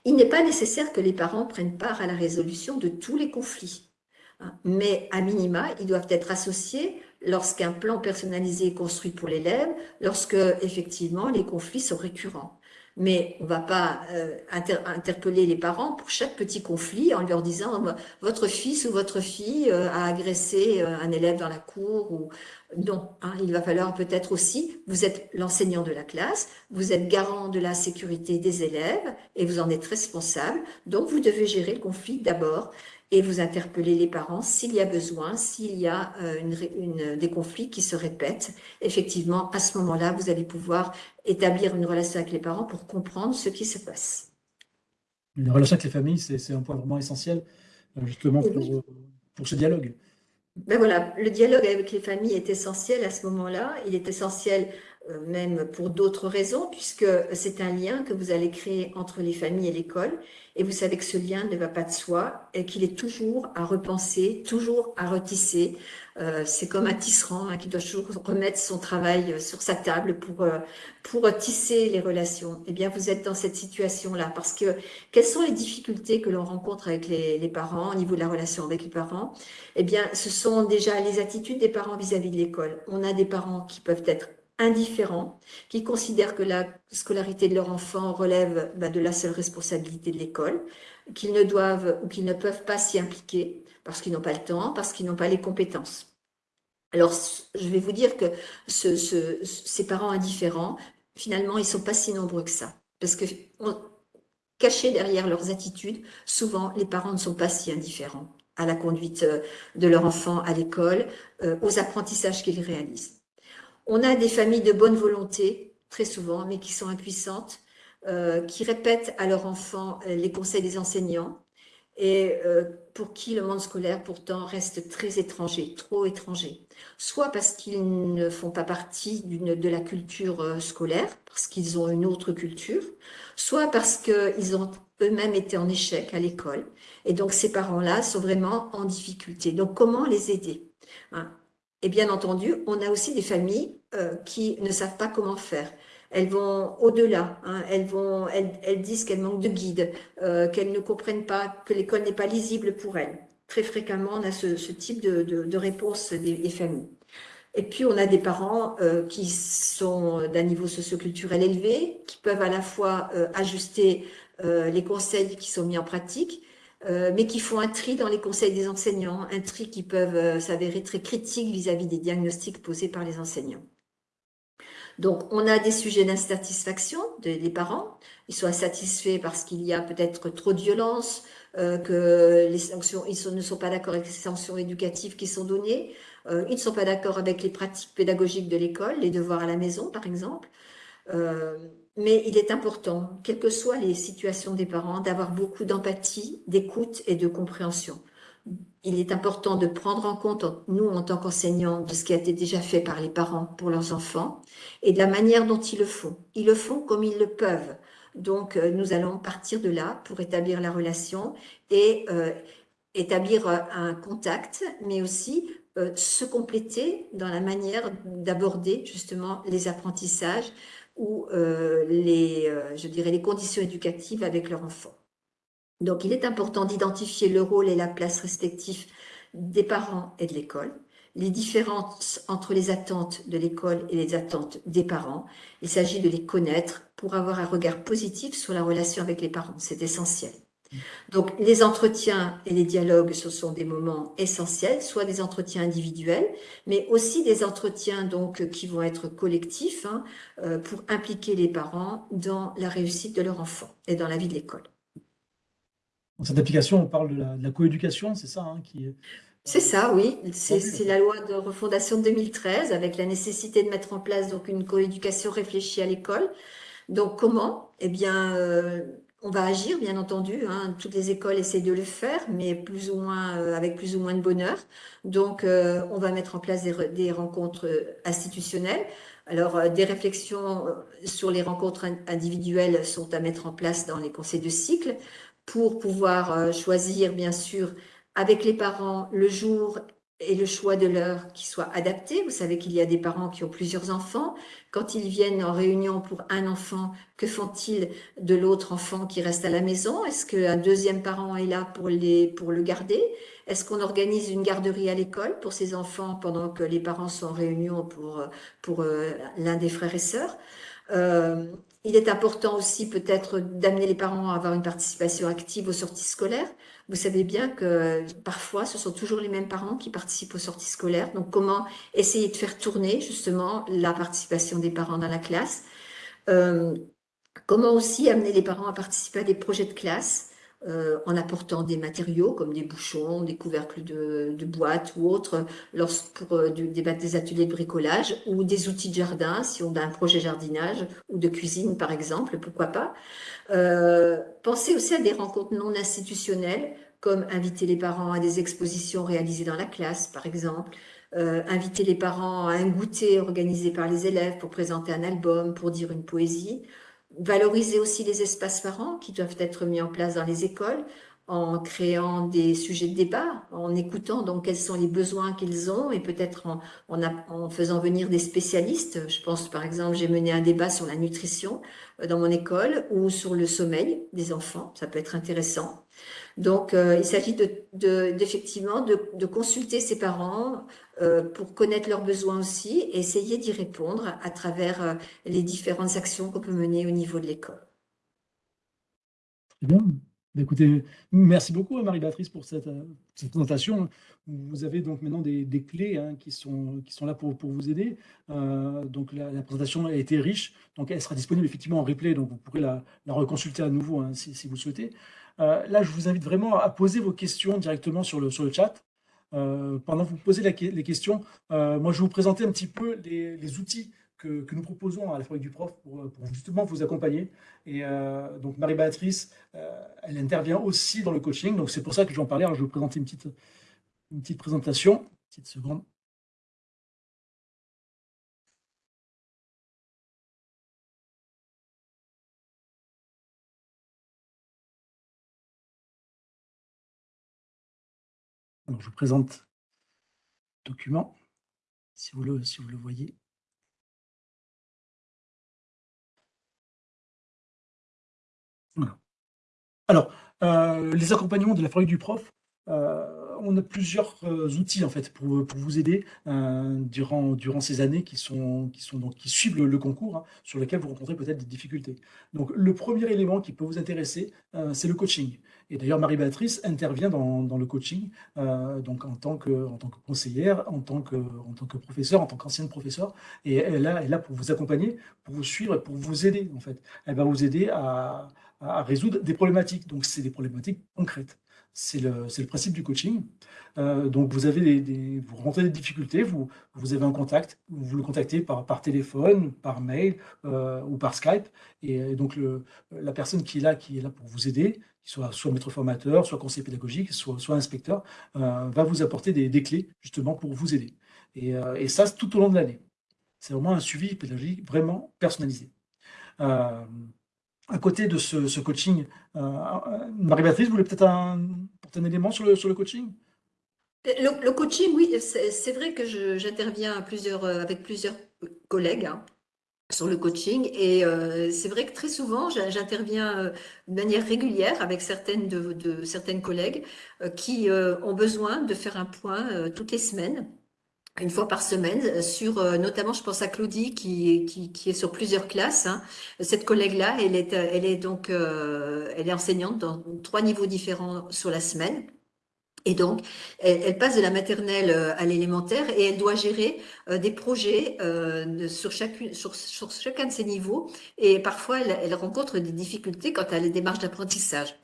Il n'est pas nécessaire que les parents prennent part à la résolution de tous les conflits, hein. mais à minima, ils doivent être associés lorsqu'un plan personnalisé est construit pour l'élève, lorsque effectivement les conflits sont récurrents. Mais on ne va pas euh, interpeller les parents pour chaque petit conflit en leur disant votre fils ou votre fille euh, a agressé euh, un élève dans la cour ou non. Hein, il va falloir peut-être aussi, vous êtes l'enseignant de la classe, vous êtes garant de la sécurité des élèves et vous en êtes responsable. Donc vous devez gérer le conflit d'abord et vous interpellez les parents s'il y a besoin, s'il y a euh, une, des conflits qui se répètent. Effectivement, à ce moment-là, vous allez pouvoir établir une relation avec les parents pour comprendre ce qui se passe. Une relation avec les familles, c'est un point vraiment essentiel, euh, justement, pour, pour ce dialogue. Ben voilà, le dialogue avec les familles est essentiel à ce moment-là. Il est essentiel même pour d'autres raisons, puisque c'est un lien que vous allez créer entre les familles et l'école. Et vous savez que ce lien ne va pas de soi et qu'il est toujours à repenser, toujours à retisser. Euh, c'est comme un tisserand hein, qui doit toujours remettre son travail euh, sur sa table pour, pour tisser les relations. Eh bien, vous êtes dans cette situation-là parce que quelles sont les difficultés que l'on rencontre avec les, les, parents au niveau de la relation avec les parents? Eh bien, ce sont déjà les attitudes des parents vis-à-vis -vis de l'école. On a des parents qui peuvent être indifférents, qui considèrent que la scolarité de leur enfant relève bah, de la seule responsabilité de l'école, qu'ils ne doivent ou qu'ils ne peuvent pas s'y impliquer parce qu'ils n'ont pas le temps, parce qu'ils n'ont pas les compétences. Alors, je vais vous dire que ces parents indifférents, finalement, ils ne sont pas si nombreux que ça. Parce que cachés derrière leurs attitudes, souvent, les parents ne sont pas si indifférents à la conduite euh, de leur enfant à l'école, euh, aux apprentissages qu'ils réalisent. On a des familles de bonne volonté, très souvent, mais qui sont impuissantes, euh, qui répètent à leur enfant les conseils des enseignants, et pour qui le monde scolaire pourtant reste très étranger, trop étranger. Soit parce qu'ils ne font pas partie de la culture scolaire, parce qu'ils ont une autre culture, soit parce qu'ils ont eux-mêmes été en échec à l'école. Et donc, ces parents-là sont vraiment en difficulté. Donc, comment les aider? Hein? Et bien entendu, on a aussi des familles euh, qui ne savent pas comment faire. Elles vont au-delà, hein. elles, elles, disent qu'elles manquent de guide, euh, qu'elles ne comprennent pas, que l'école n'est pas lisible pour elles. Très fréquemment, on a ce, type de, réponse des, familles. Et puis, on a des parents euh, qui sont d'un niveau socioculturel élevé, qui peuvent à la fois ajuster euh, les conseils qui sont mis en pratique, euh, mais qui font un tri dans les conseils des enseignants, un tri qui peuvent euh, s'avérer très critiques vis-à-vis des diagnostics posés par les enseignants. Donc, on a des sujets d'insatisfaction des parents. Ils sont insatisfaits parce qu'il y a peut-être trop de violence, que les sanctions, ils ne sont pas d'accord avec les sanctions éducatives qui sont données. ils ne sont pas d'accord avec les pratiques pédagogiques de l'école, les devoirs à la maison, par exemple. Mais il est important, quelles que soient les situations des parents, d'avoir beaucoup d'empathie, d'écoute et de compréhension. Il est important de prendre en compte, nous en tant qu'enseignants, de ce qui a été déjà fait par les parents pour leurs enfants et de la manière dont ils le font. Ils le font comme ils le peuvent. Donc, euh, nous allons partir de là pour établir la relation et euh, établir euh, un contact, mais aussi se compléter dans la manière d'aborder justement les apprentissages, ou euh, les, euh, je dirais, les conditions éducatives avec leur enfant. Donc, il est important d'identifier le rôle et la place respectifs des parents et de l'école, les différences entre les attentes de l'école et les attentes des parents. Il s'agit de les connaître pour avoir un regard positif sur la relation avec les parents. C'est essentiel. Donc, les entretiens et les dialogues, ce sont des moments essentiels, soit des entretiens individuels, mais aussi des entretiens donc qui vont être collectifs hein, euh, pour impliquer les parents dans la réussite de leur enfant et dans la vie de l'école. Dans cette application, on parle de la, coéducation, c'est ça hein, qui c'est ça, oui. C'est la loi de refondation de 2013 avec la nécessité de mettre en place donc une coéducation réfléchie à l'école. Donc comment? Eh bien, euh, on va agir, bien entendu. Hein. Toutes les écoles essaient de le faire, mais plus ou moins euh, avec plus ou moins de bonheur. Donc, euh, on va mettre en place des, rencontres euh, institutionnelles. Alors, des réflexions sur les rencontres individuelles sont à mettre en place dans les conseils de cycle pour pouvoir choisir, bien sûr, avec les parents le jour et le choix de l'heure qui soit adapté. Vous savez qu'il y a des parents qui ont plusieurs enfants. Quand ils viennent en réunion pour un enfant, que font-ils de l'autre enfant qui reste à la maison? Est-ce qu'un deuxième parent est là pour, les, pour le garder? Est-ce qu'on organise une garderie à l'école pour ces enfants pendant que les parents sont en réunion pour, pour euh, l'un des frères et sœurs? Euh, il est important aussi peut-être d'amener les parents à avoir une participation active aux sorties scolaires. Vous savez bien que parfois, ce sont toujours les mêmes parents qui participent aux sorties scolaires. Donc, comment essayer de faire tourner justement la participation des parents dans la classe? Euh, Comment aussi amener les parents à participer à des projets de classe? Euh, en apportant des matériaux comme des bouchons, des couvercles de, boîtes ou autres pour euh, des, ateliers de bricolage ou des outils de jardin si on a un projet jardinage ou de cuisine par exemple, pourquoi pas. Euh, pensez aussi à des rencontres non institutionnelles comme inviter les parents à des expositions réalisées dans la classe par exemple, inviter les parents à un goûter organisé par les élèves pour présenter un album, pour dire une poésie, valoriser aussi les espaces parents qui doivent être mis en place dans les écoles en créant des sujets de débat, en écoutant donc quels sont les besoins qu'ils ont et peut-être en, en, faisant venir des spécialistes. Je pense par exemple, j'ai mené un débat sur la nutrition euh, dans mon école ou sur le sommeil des enfants, ça peut être intéressant. Donc, euh, il s'agit d'effectivement de, de, consulter ses parents pour connaître leurs besoins aussi et essayer d'y répondre à travers euh, les différentes actions qu'on peut mener au niveau de l'école. Bien. Bah, merci beaucoup Marie-Béatrice pour cette, cette, présentation. Vous avez donc maintenant des, clés hein, qui, sont, qui sont là pour, pour vous aider. Euh, donc la, présentation a été riche, donc elle sera disponible effectivement en replay, donc vous pourrez la, reconsulter à nouveau hein, si, si, vous le souhaitez. Euh, là, je vous invite vraiment à poser vos questions directement sur le, sur le chat. Euh, pendant que vous posez les questions, euh, moi je vais vous présenter un petit peu les, outils que, nous proposons à la Fabrique du Prof pour, pour justement vous accompagner. Et euh, donc Marie-Béatrice, euh, elle intervient aussi dans le coaching, donc c'est pour ça que je vais en parler. Alors je vais vous présenter une petite, une petite présentation. Une petite seconde. Je vous présente le document, si vous le, si vous le voyez. Voilà. Alors, euh, les accompagnements de la fabrique du prof, euh, on a plusieurs euh, outils en fait pour, pour vous aider euh, durant, durant ces années qui, sont, qui, sont donc, qui suivent le, concours, hein, sur lesquels vous rencontrez peut-être des difficultés. Donc le premier élément qui peut vous intéresser, euh, c'est le coaching. Et d'ailleurs, Marie-Béatrice intervient dans, dans, le coaching donc en tant, que, en tant que conseillère, en tant que, en tant que professeur, en tant qu'ancienne professeure. Et elle, elle est là pour vous accompagner, pour vous suivre et pour vous aider en fait. Elle va vous aider à, à résoudre des problématiques. Donc c'est des problématiques concrètes. C'est le, principe du coaching. Euh, donc, vous avez des, vous rencontrez des difficultés, vous, avez un contact, vous le contactez par, téléphone, par mail euh, ou par Skype. Et, donc, la personne qui est là, qui est là pour vous aider, soit, soit maître formateur, soit conseiller pédagogique, soit, inspecteur, euh, va vous apporter des, clés justement pour vous aider. Et, et ça, tout au long de l'année. C'est vraiment un suivi pédagogique vraiment personnalisé. Euh, à côté de ce, coaching, euh, Marie-Béatrice, vous voulez peut-être un, élément sur le, coaching? Le, coaching, oui, c'est vrai que j'interviens euh, avec plusieurs collègues hein, sur le coaching et euh, c'est vrai que très souvent, j'interviens euh, de manière régulière avec certaines, collègues euh, qui euh, ont besoin de faire un point toutes les semaines une fois par semaine euh, sur euh, notamment je pense à Claudie qui, qui, qui est sur plusieurs classes hein. cette collègue là elle est euh, elle est donc euh, elle est enseignante dans trois niveaux différents sur la semaine et donc, elle, elle passe de la maternelle à l'élémentaire et elle doit gérer euh, des projets euh, sur, chacune, sur, sur, chacun de ces niveaux. Et parfois, elle, elle rencontre des difficultés quant à les démarches d'apprentissage.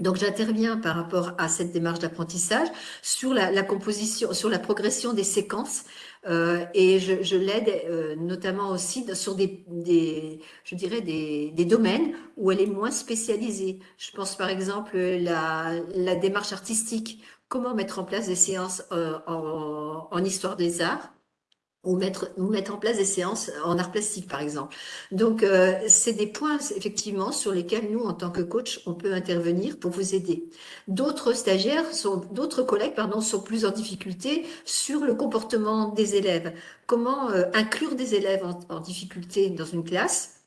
Donc j'interviens par rapport à cette démarche d'apprentissage sur la, composition, sur la progression des séquences euh, et je, l'aide euh, notamment aussi sur des, je dirais des, domaines où elle est moins spécialisée. Je pense par exemple la, la démarche artistique, comment mettre en place des séances euh, en histoire des arts? Ou mettre, mettre en place des séances en art plastique, par exemple. Donc, euh, c'est des points, effectivement, sur lesquels nous, en tant que coach, on peut intervenir pour vous aider. D'autres stagiaires, sont, d'autres collègues, pardon, sont plus en difficulté sur le comportement des élèves. Comment euh, inclure des élèves en difficulté dans une classe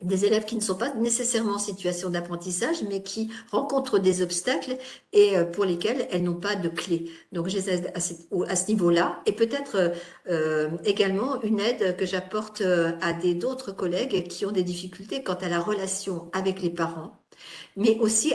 des élèves qui ne sont pas nécessairement en situation d'apprentissage, mais qui rencontrent des obstacles et euh, pour lesquels elles n'ont pas de clé. Donc, j'ai à ce, niveau-là, et peut-être euh, également une aide que j'apporte euh, à d'autres collègues qui ont des difficultés quant à la relation avec les parents, mais aussi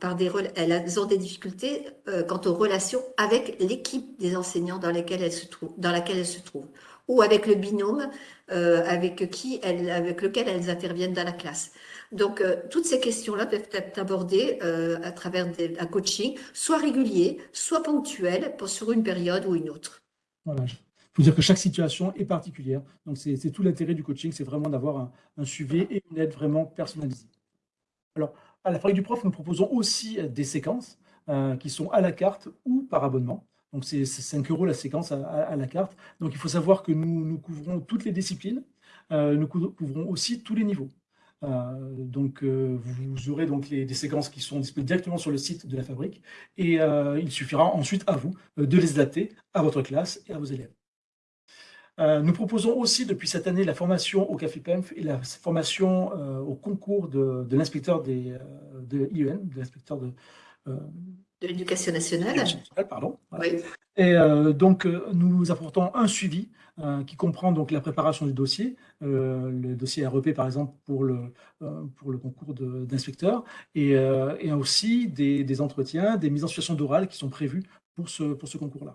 par des, elles ont des difficultés euh, quant aux relations avec l'équipe des enseignants dans, elles se trouvent, dans laquelle elles se trouvent ou avec le binôme euh, avec, qui elles, avec lequel elles interviennent dans la classe. Donc, euh, toutes ces questions-là peuvent être abordées euh, à travers un coaching, soit régulier, soit ponctuel, sur une période ou une autre. Voilà. Il faut dire que chaque situation est particulière. Donc, c'est tout l'intérêt du coaching, c'est vraiment d'avoir un, suivi et une aide vraiment personnalisée. Alors, à la fabrique du prof, nous proposons aussi des séquences qui sont à la carte ou par abonnement. Donc, c'est 5 euros la séquence à, la carte. Donc, il faut savoir que nous, couvrons toutes les disciplines. Euh, nous couvrons aussi tous les niveaux. Euh, donc, euh, vous aurez donc des séquences qui sont disponibles directement sur le site de la fabrique. Et il suffira ensuite à vous de les adapter à votre classe et à vos élèves. Nous proposons aussi depuis cette année la formation au Café PEMF et la formation au concours de, de l'inspecteur de IEN, de l'inspecteur de, De l'éducation nationale. pardon. Et donc, nous apportons un suivi qui comprend donc la préparation du dossier, le dossier REP par exemple pour le, pour le concours d'inspecteur, et, et, aussi des, des, entretiens, des mises en situation d'oral qui sont prévus pour ce, pour ce concours-là.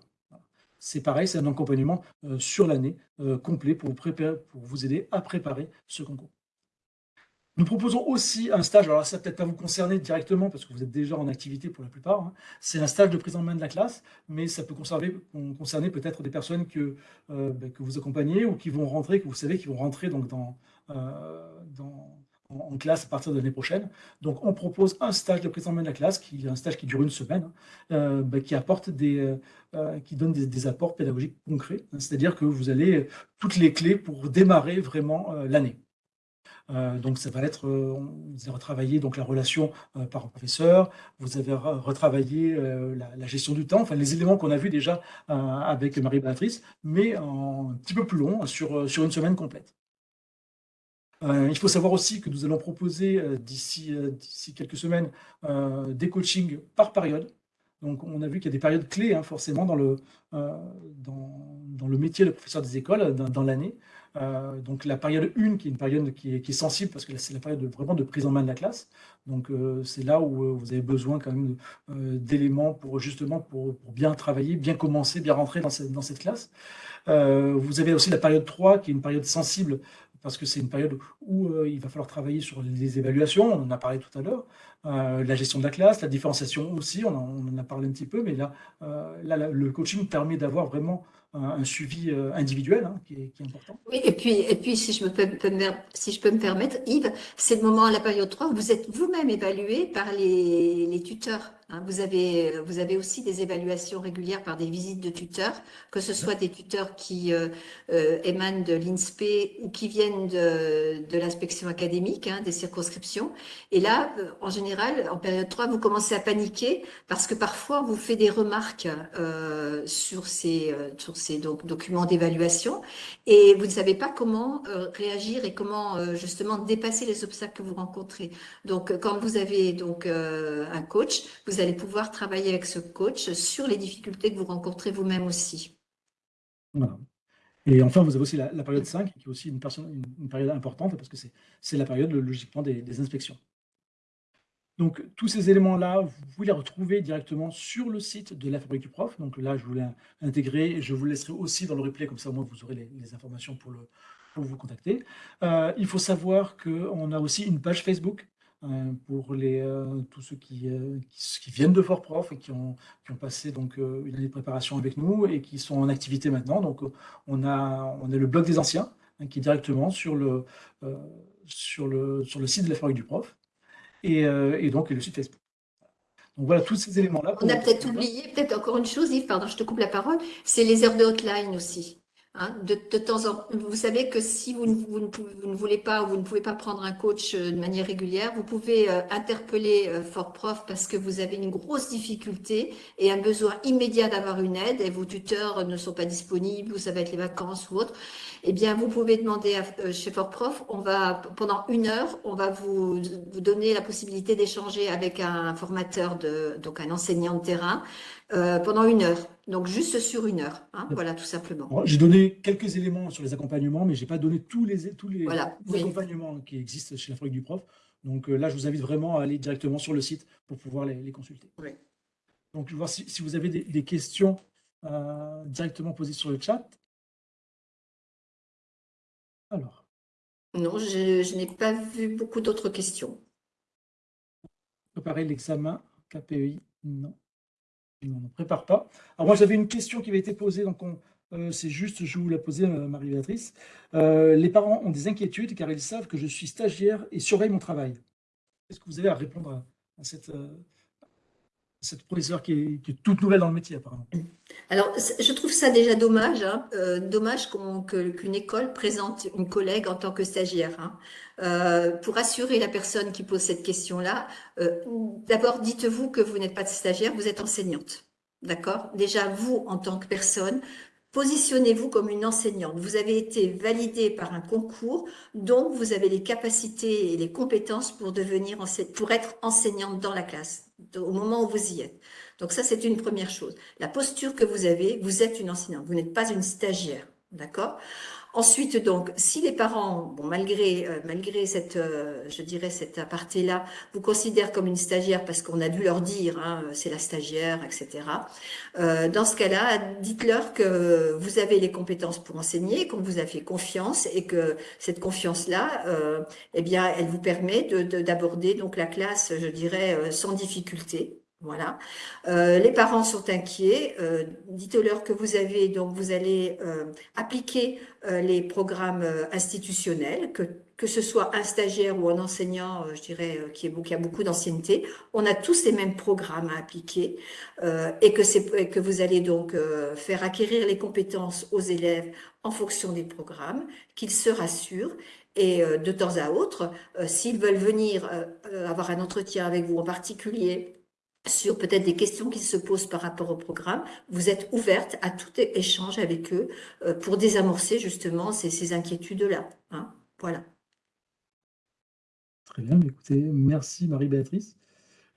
C'est pareil, c'est un accompagnement sur l'année complet pour vous, préparer, pour vous aider à préparer ce concours. Nous proposons aussi un stage, alors ça peut-être pas vous concerner directement parce que vous êtes déjà en activité pour la plupart, hein. c'est un stage de prise en main de la classe, mais ça peut concerner, peut-être des personnes que, euh, ben, que vous accompagnez ou qui vont rentrer, que vous savez qui vont rentrer donc euh, en, classe à partir de l'année prochaine. Donc on propose un stage de prise en main de la classe, qui est un stage qui dure une semaine, hein, euh, ben, qui apporte des, qui donne des, apports pédagogiques concrets, hein. c'est-à-dire que vous allez toutes les clés pour démarrer vraiment l'année. Euh, donc, ça va être, euh, vous avez retravaillé donc, la relation euh, parent-professeur, vous avez retravaillé la, gestion du temps, enfin les éléments qu'on a vus déjà avec Marie-Béatrice, mais un petit peu plus long, sur, sur une semaine complète. il faut savoir aussi que nous allons proposer d'ici quelques semaines des coachings par période. Donc, on a vu qu'il y a des périodes clés, hein, forcément, dans le, dans, le métier de professeur des écoles, dans l'année. Euh, donc la période 1, qui est une période qui est, sensible, parce que c'est la période vraiment de prise en main de la classe. Donc euh, c'est là où euh, vous avez besoin quand même d'éléments pour justement pour, bien travailler, bien commencer, bien rentrer dans cette, dans cette classe. vous avez aussi la période 3, qui est une période sensible, parce que c'est une période où il va falloir travailler sur les évaluations, on en a parlé tout à l'heure, la gestion de la classe, la différenciation aussi, on en, a parlé un petit peu, mais là, là le coaching permet d'avoir vraiment un, suivi euh, individuel hein, qui, est, important. Oui, et puis, et puis si, je me peux, si je peux me permettre, Yves, c'est le moment à la période 3 où vous êtes vous-même évalué par les, les tuteurs. Hein. vous, avez, vous avez aussi des évaluations régulières par des visites de tuteurs, que ce soit des tuteurs qui euh, euh, émanent de l'INSPE ou qui viennent de, de l'inspection académique, hein, des circonscriptions. Et là, en général, en période 3, vous commencez à paniquer parce que parfois, on vous fait des remarques sur ces, sur ces documents d'évaluation et vous ne savez pas comment euh, réagir et comment euh, justement dépasser les obstacles que vous rencontrez. Donc, quand vous avez donc euh, un coach, vous allez pouvoir travailler avec ce coach sur les difficultés que vous rencontrez vous-même aussi. Et enfin, vous avez aussi la, période 5, qui est aussi une, période importante, parce que c'est la période, logiquement, des inspections. Donc, tous ces éléments-là, vous les retrouver directement sur le site de la Fabrique du Prof. Donc là, je voulais intégrer et je vous laisserai aussi dans le replay, comme ça, moi, vous aurez les, informations pour, vous contacter. Euh, il faut savoir qu'on a aussi une page Facebook pour les, euh, tous ceux qui, qui, viennent de Fort Prof et qui ont, qui ont passé donc, une année de préparation avec nous et qui sont en activité maintenant. Donc, on a, on a le blog des anciens hein, qui est directement sur le, sur, le, sur le site de la Fabrique du Prof. Euh, et, donc le site Facebook. Donc voilà, tous ces éléments-là. On a peut-être oublié, peut-être encore une chose, Yves, pardon, je te coupe la parole, c'est les heures de hotline aussi. Hein, de, temps en vous savez que si vous ne, voulez pas ou vous ne pouvez pas prendre un coach euh, de manière régulière, vous pouvez euh, interpeller Fort Prof parce que vous avez une grosse difficulté et un besoin immédiat d'avoir une aide et vos tuteurs ne sont pas disponibles ou ça va être les vacances ou autre. Eh bien, vous pouvez demander à, euh, chez Fort Prof, on va, pendant une heure, on va vous, vous donner la possibilité d'échanger avec un formateur, de, donc un enseignant de terrain, euh, pendant une heure. Donc, juste sur une heure. Hein, voilà, tout simplement. J'ai donné quelques éléments sur les accompagnements, mais je n'ai pas donné tous les, tous les, accompagnements qui existent chez la Fabrique du Prof. Donc euh, là, je vous invite vraiment à aller directement sur le site pour pouvoir les, consulter. Donc, je vais voir si, si vous avez des, questions directement posées sur le chat. Alors. Non, je, n'ai pas vu beaucoup d'autres questions. Préparer l'examen KPI Non. On ne prépare pas. Alors moi, j'avais une question qui avait été posée, donc euh, c'est juste, je vous la posais, euh, Marie-Béatrice. Euh, les parents ont des inquiétudes car ils savent que je suis stagiaire et surveille mon travail. Est-ce que vous avez à répondre à cette, cette professeure qui est, toute nouvelle dans le métier, apparemment. Alors, je trouve ça déjà dommage, hein. euh, dommage qu'une école présente une collègue en tant que stagiaire. Hein. Euh, pour assurer la personne qui pose cette question-là, euh, d'abord, dites-vous que vous n'êtes pas stagiaire, vous êtes enseignante. D'accord? Déjà, vous, en tant que personne, Positionnez-vous comme une enseignante. Vous avez été validé par un concours, donc vous avez les capacités et les compétences pour devenir pour être enseignante dans la classe au moment où vous y êtes. Donc ça, c'est une première chose. La posture que vous avez, vous êtes une enseignante. Vous n'êtes pas une stagiaire. D'accord? Ensuite, donc, si les parents, bon, malgré, euh, malgré cette, euh, je dirais, cette aparté-là, vous considèrent comme une stagiaire parce qu'on a dû leur dire, hein, c'est la stagiaire, etc. Euh, dans ce cas-là, dites-leur que vous avez les compétences pour enseigner, qu'on vous a fait confiance et que cette confiance-là, eh bien, elle vous permet d'aborder de, donc la classe, je dirais, sans difficulté. Voilà. Euh, les parents sont inquiets. Euh, dites-leur que vous avez donc vous allez euh, appliquer les programmes institutionnels, que que ce soit un stagiaire ou un enseignant, je dirais, qui, a beaucoup d'ancienneté, on a tous les mêmes programmes à appliquer et que c'est que vous allez donc faire acquérir les compétences aux élèves en fonction des programmes, qu'ils se rassurent et de temps à autre, s'ils veulent venir avoir un entretien avec vous en particulier sur peut-être des questions qui se posent par rapport au programme. Vous êtes ouverte à tout échange avec eux euh, pour désamorcer justement ces, inquiétudes-là. Hein. voilà. Très bien, écoutez, merci Marie-Béatrice.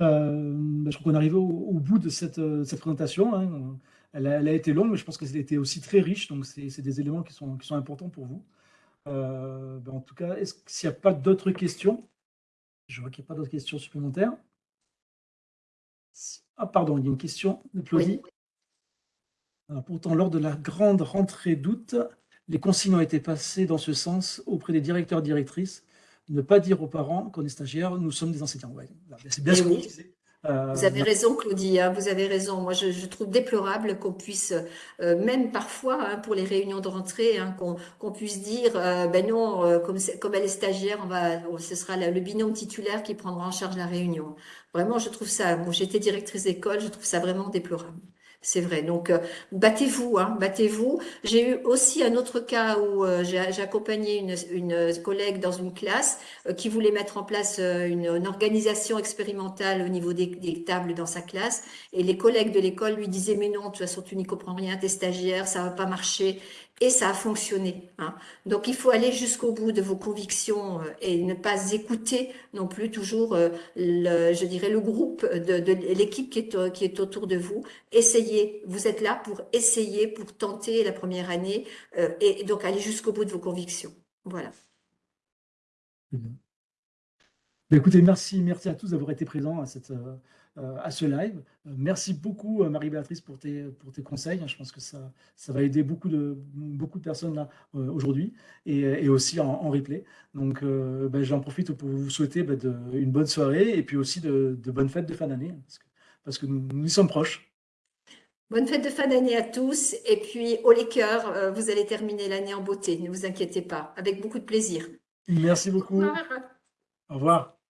Euh, bah, je crois qu'on arrive au, au, bout de cette, euh, présentation. Hein. Elle, a, été longue, mais je pense qu'elle a été aussi très riche, donc c'est des éléments qui sont, qui sont importants pour vous. Bah, en tout cas, s'il n'y a pas d'autres questions, je vois qu'il n'y a pas d'autres questions supplémentaires. Ah, pardon, il y a une question de Claudie. pourtant, lors de la grande rentrée d'août, les consignes ont été passées dans ce sens auprès des directeurs et directrices. Ne pas dire aux parents qu'on est stagiaire, nous sommes des enseignants. C'est bien ce qu'on disait. Euh, vous avez raison, Claudie, hein, vous avez raison. Moi, je, trouve déplorable qu'on puisse, euh, même parfois, hein, pour les réunions de rentrée, hein, qu'on puisse dire, euh, ben non, comme, comme elle est stagiaire, on va, ce sera le binôme titulaire qui prendra en charge la réunion. Vraiment, je trouve ça, bon, j'étais directrice d'école, je trouve ça vraiment déplorable. C'est vrai. Donc, euh, battez-vous, hein, battez-vous. J'ai eu aussi un autre cas où euh, j'ai accompagné une, collègue dans une classe euh, qui voulait mettre en place une, organisation expérimentale au niveau des, des, tables dans sa classe. Et les collègues de l'école lui disaient, mais non, de toute façon, tu n'y comprends rien, t'es stagiaire, ça va pas marcher et ça a fonctionné. Hein. Donc il faut aller jusqu'au bout de vos convictions euh, et ne pas écouter non plus toujours, euh, le, je dirais, le groupe de, l'équipe qui est, qui est autour de vous. Essayez, vous êtes là pour essayer, pour tenter la première année euh, et donc aller jusqu'au bout de vos convictions. Voilà. Écoutez, merci, merci à tous d'avoir été présents à cette, à ce live. Euh, merci beaucoup, euh, Marie-Béatrice, pour tes, pour tes conseils. Je pense que ça, ça va aider beaucoup de, beaucoup de personnes là aujourd'hui et, aussi en, replay. Donc, ben, j'en profite pour vous souhaiter ben, une bonne soirée et puis aussi de, bonnes fêtes de fin d'année parce que, parce que nous, nous sommes proches. Bonne fête de fin d'année à tous. Et puis, au les cœurs, vous allez terminer l'année en beauté. Ne vous inquiétez pas, avec beaucoup de plaisir. Merci beaucoup. Au revoir. Au revoir.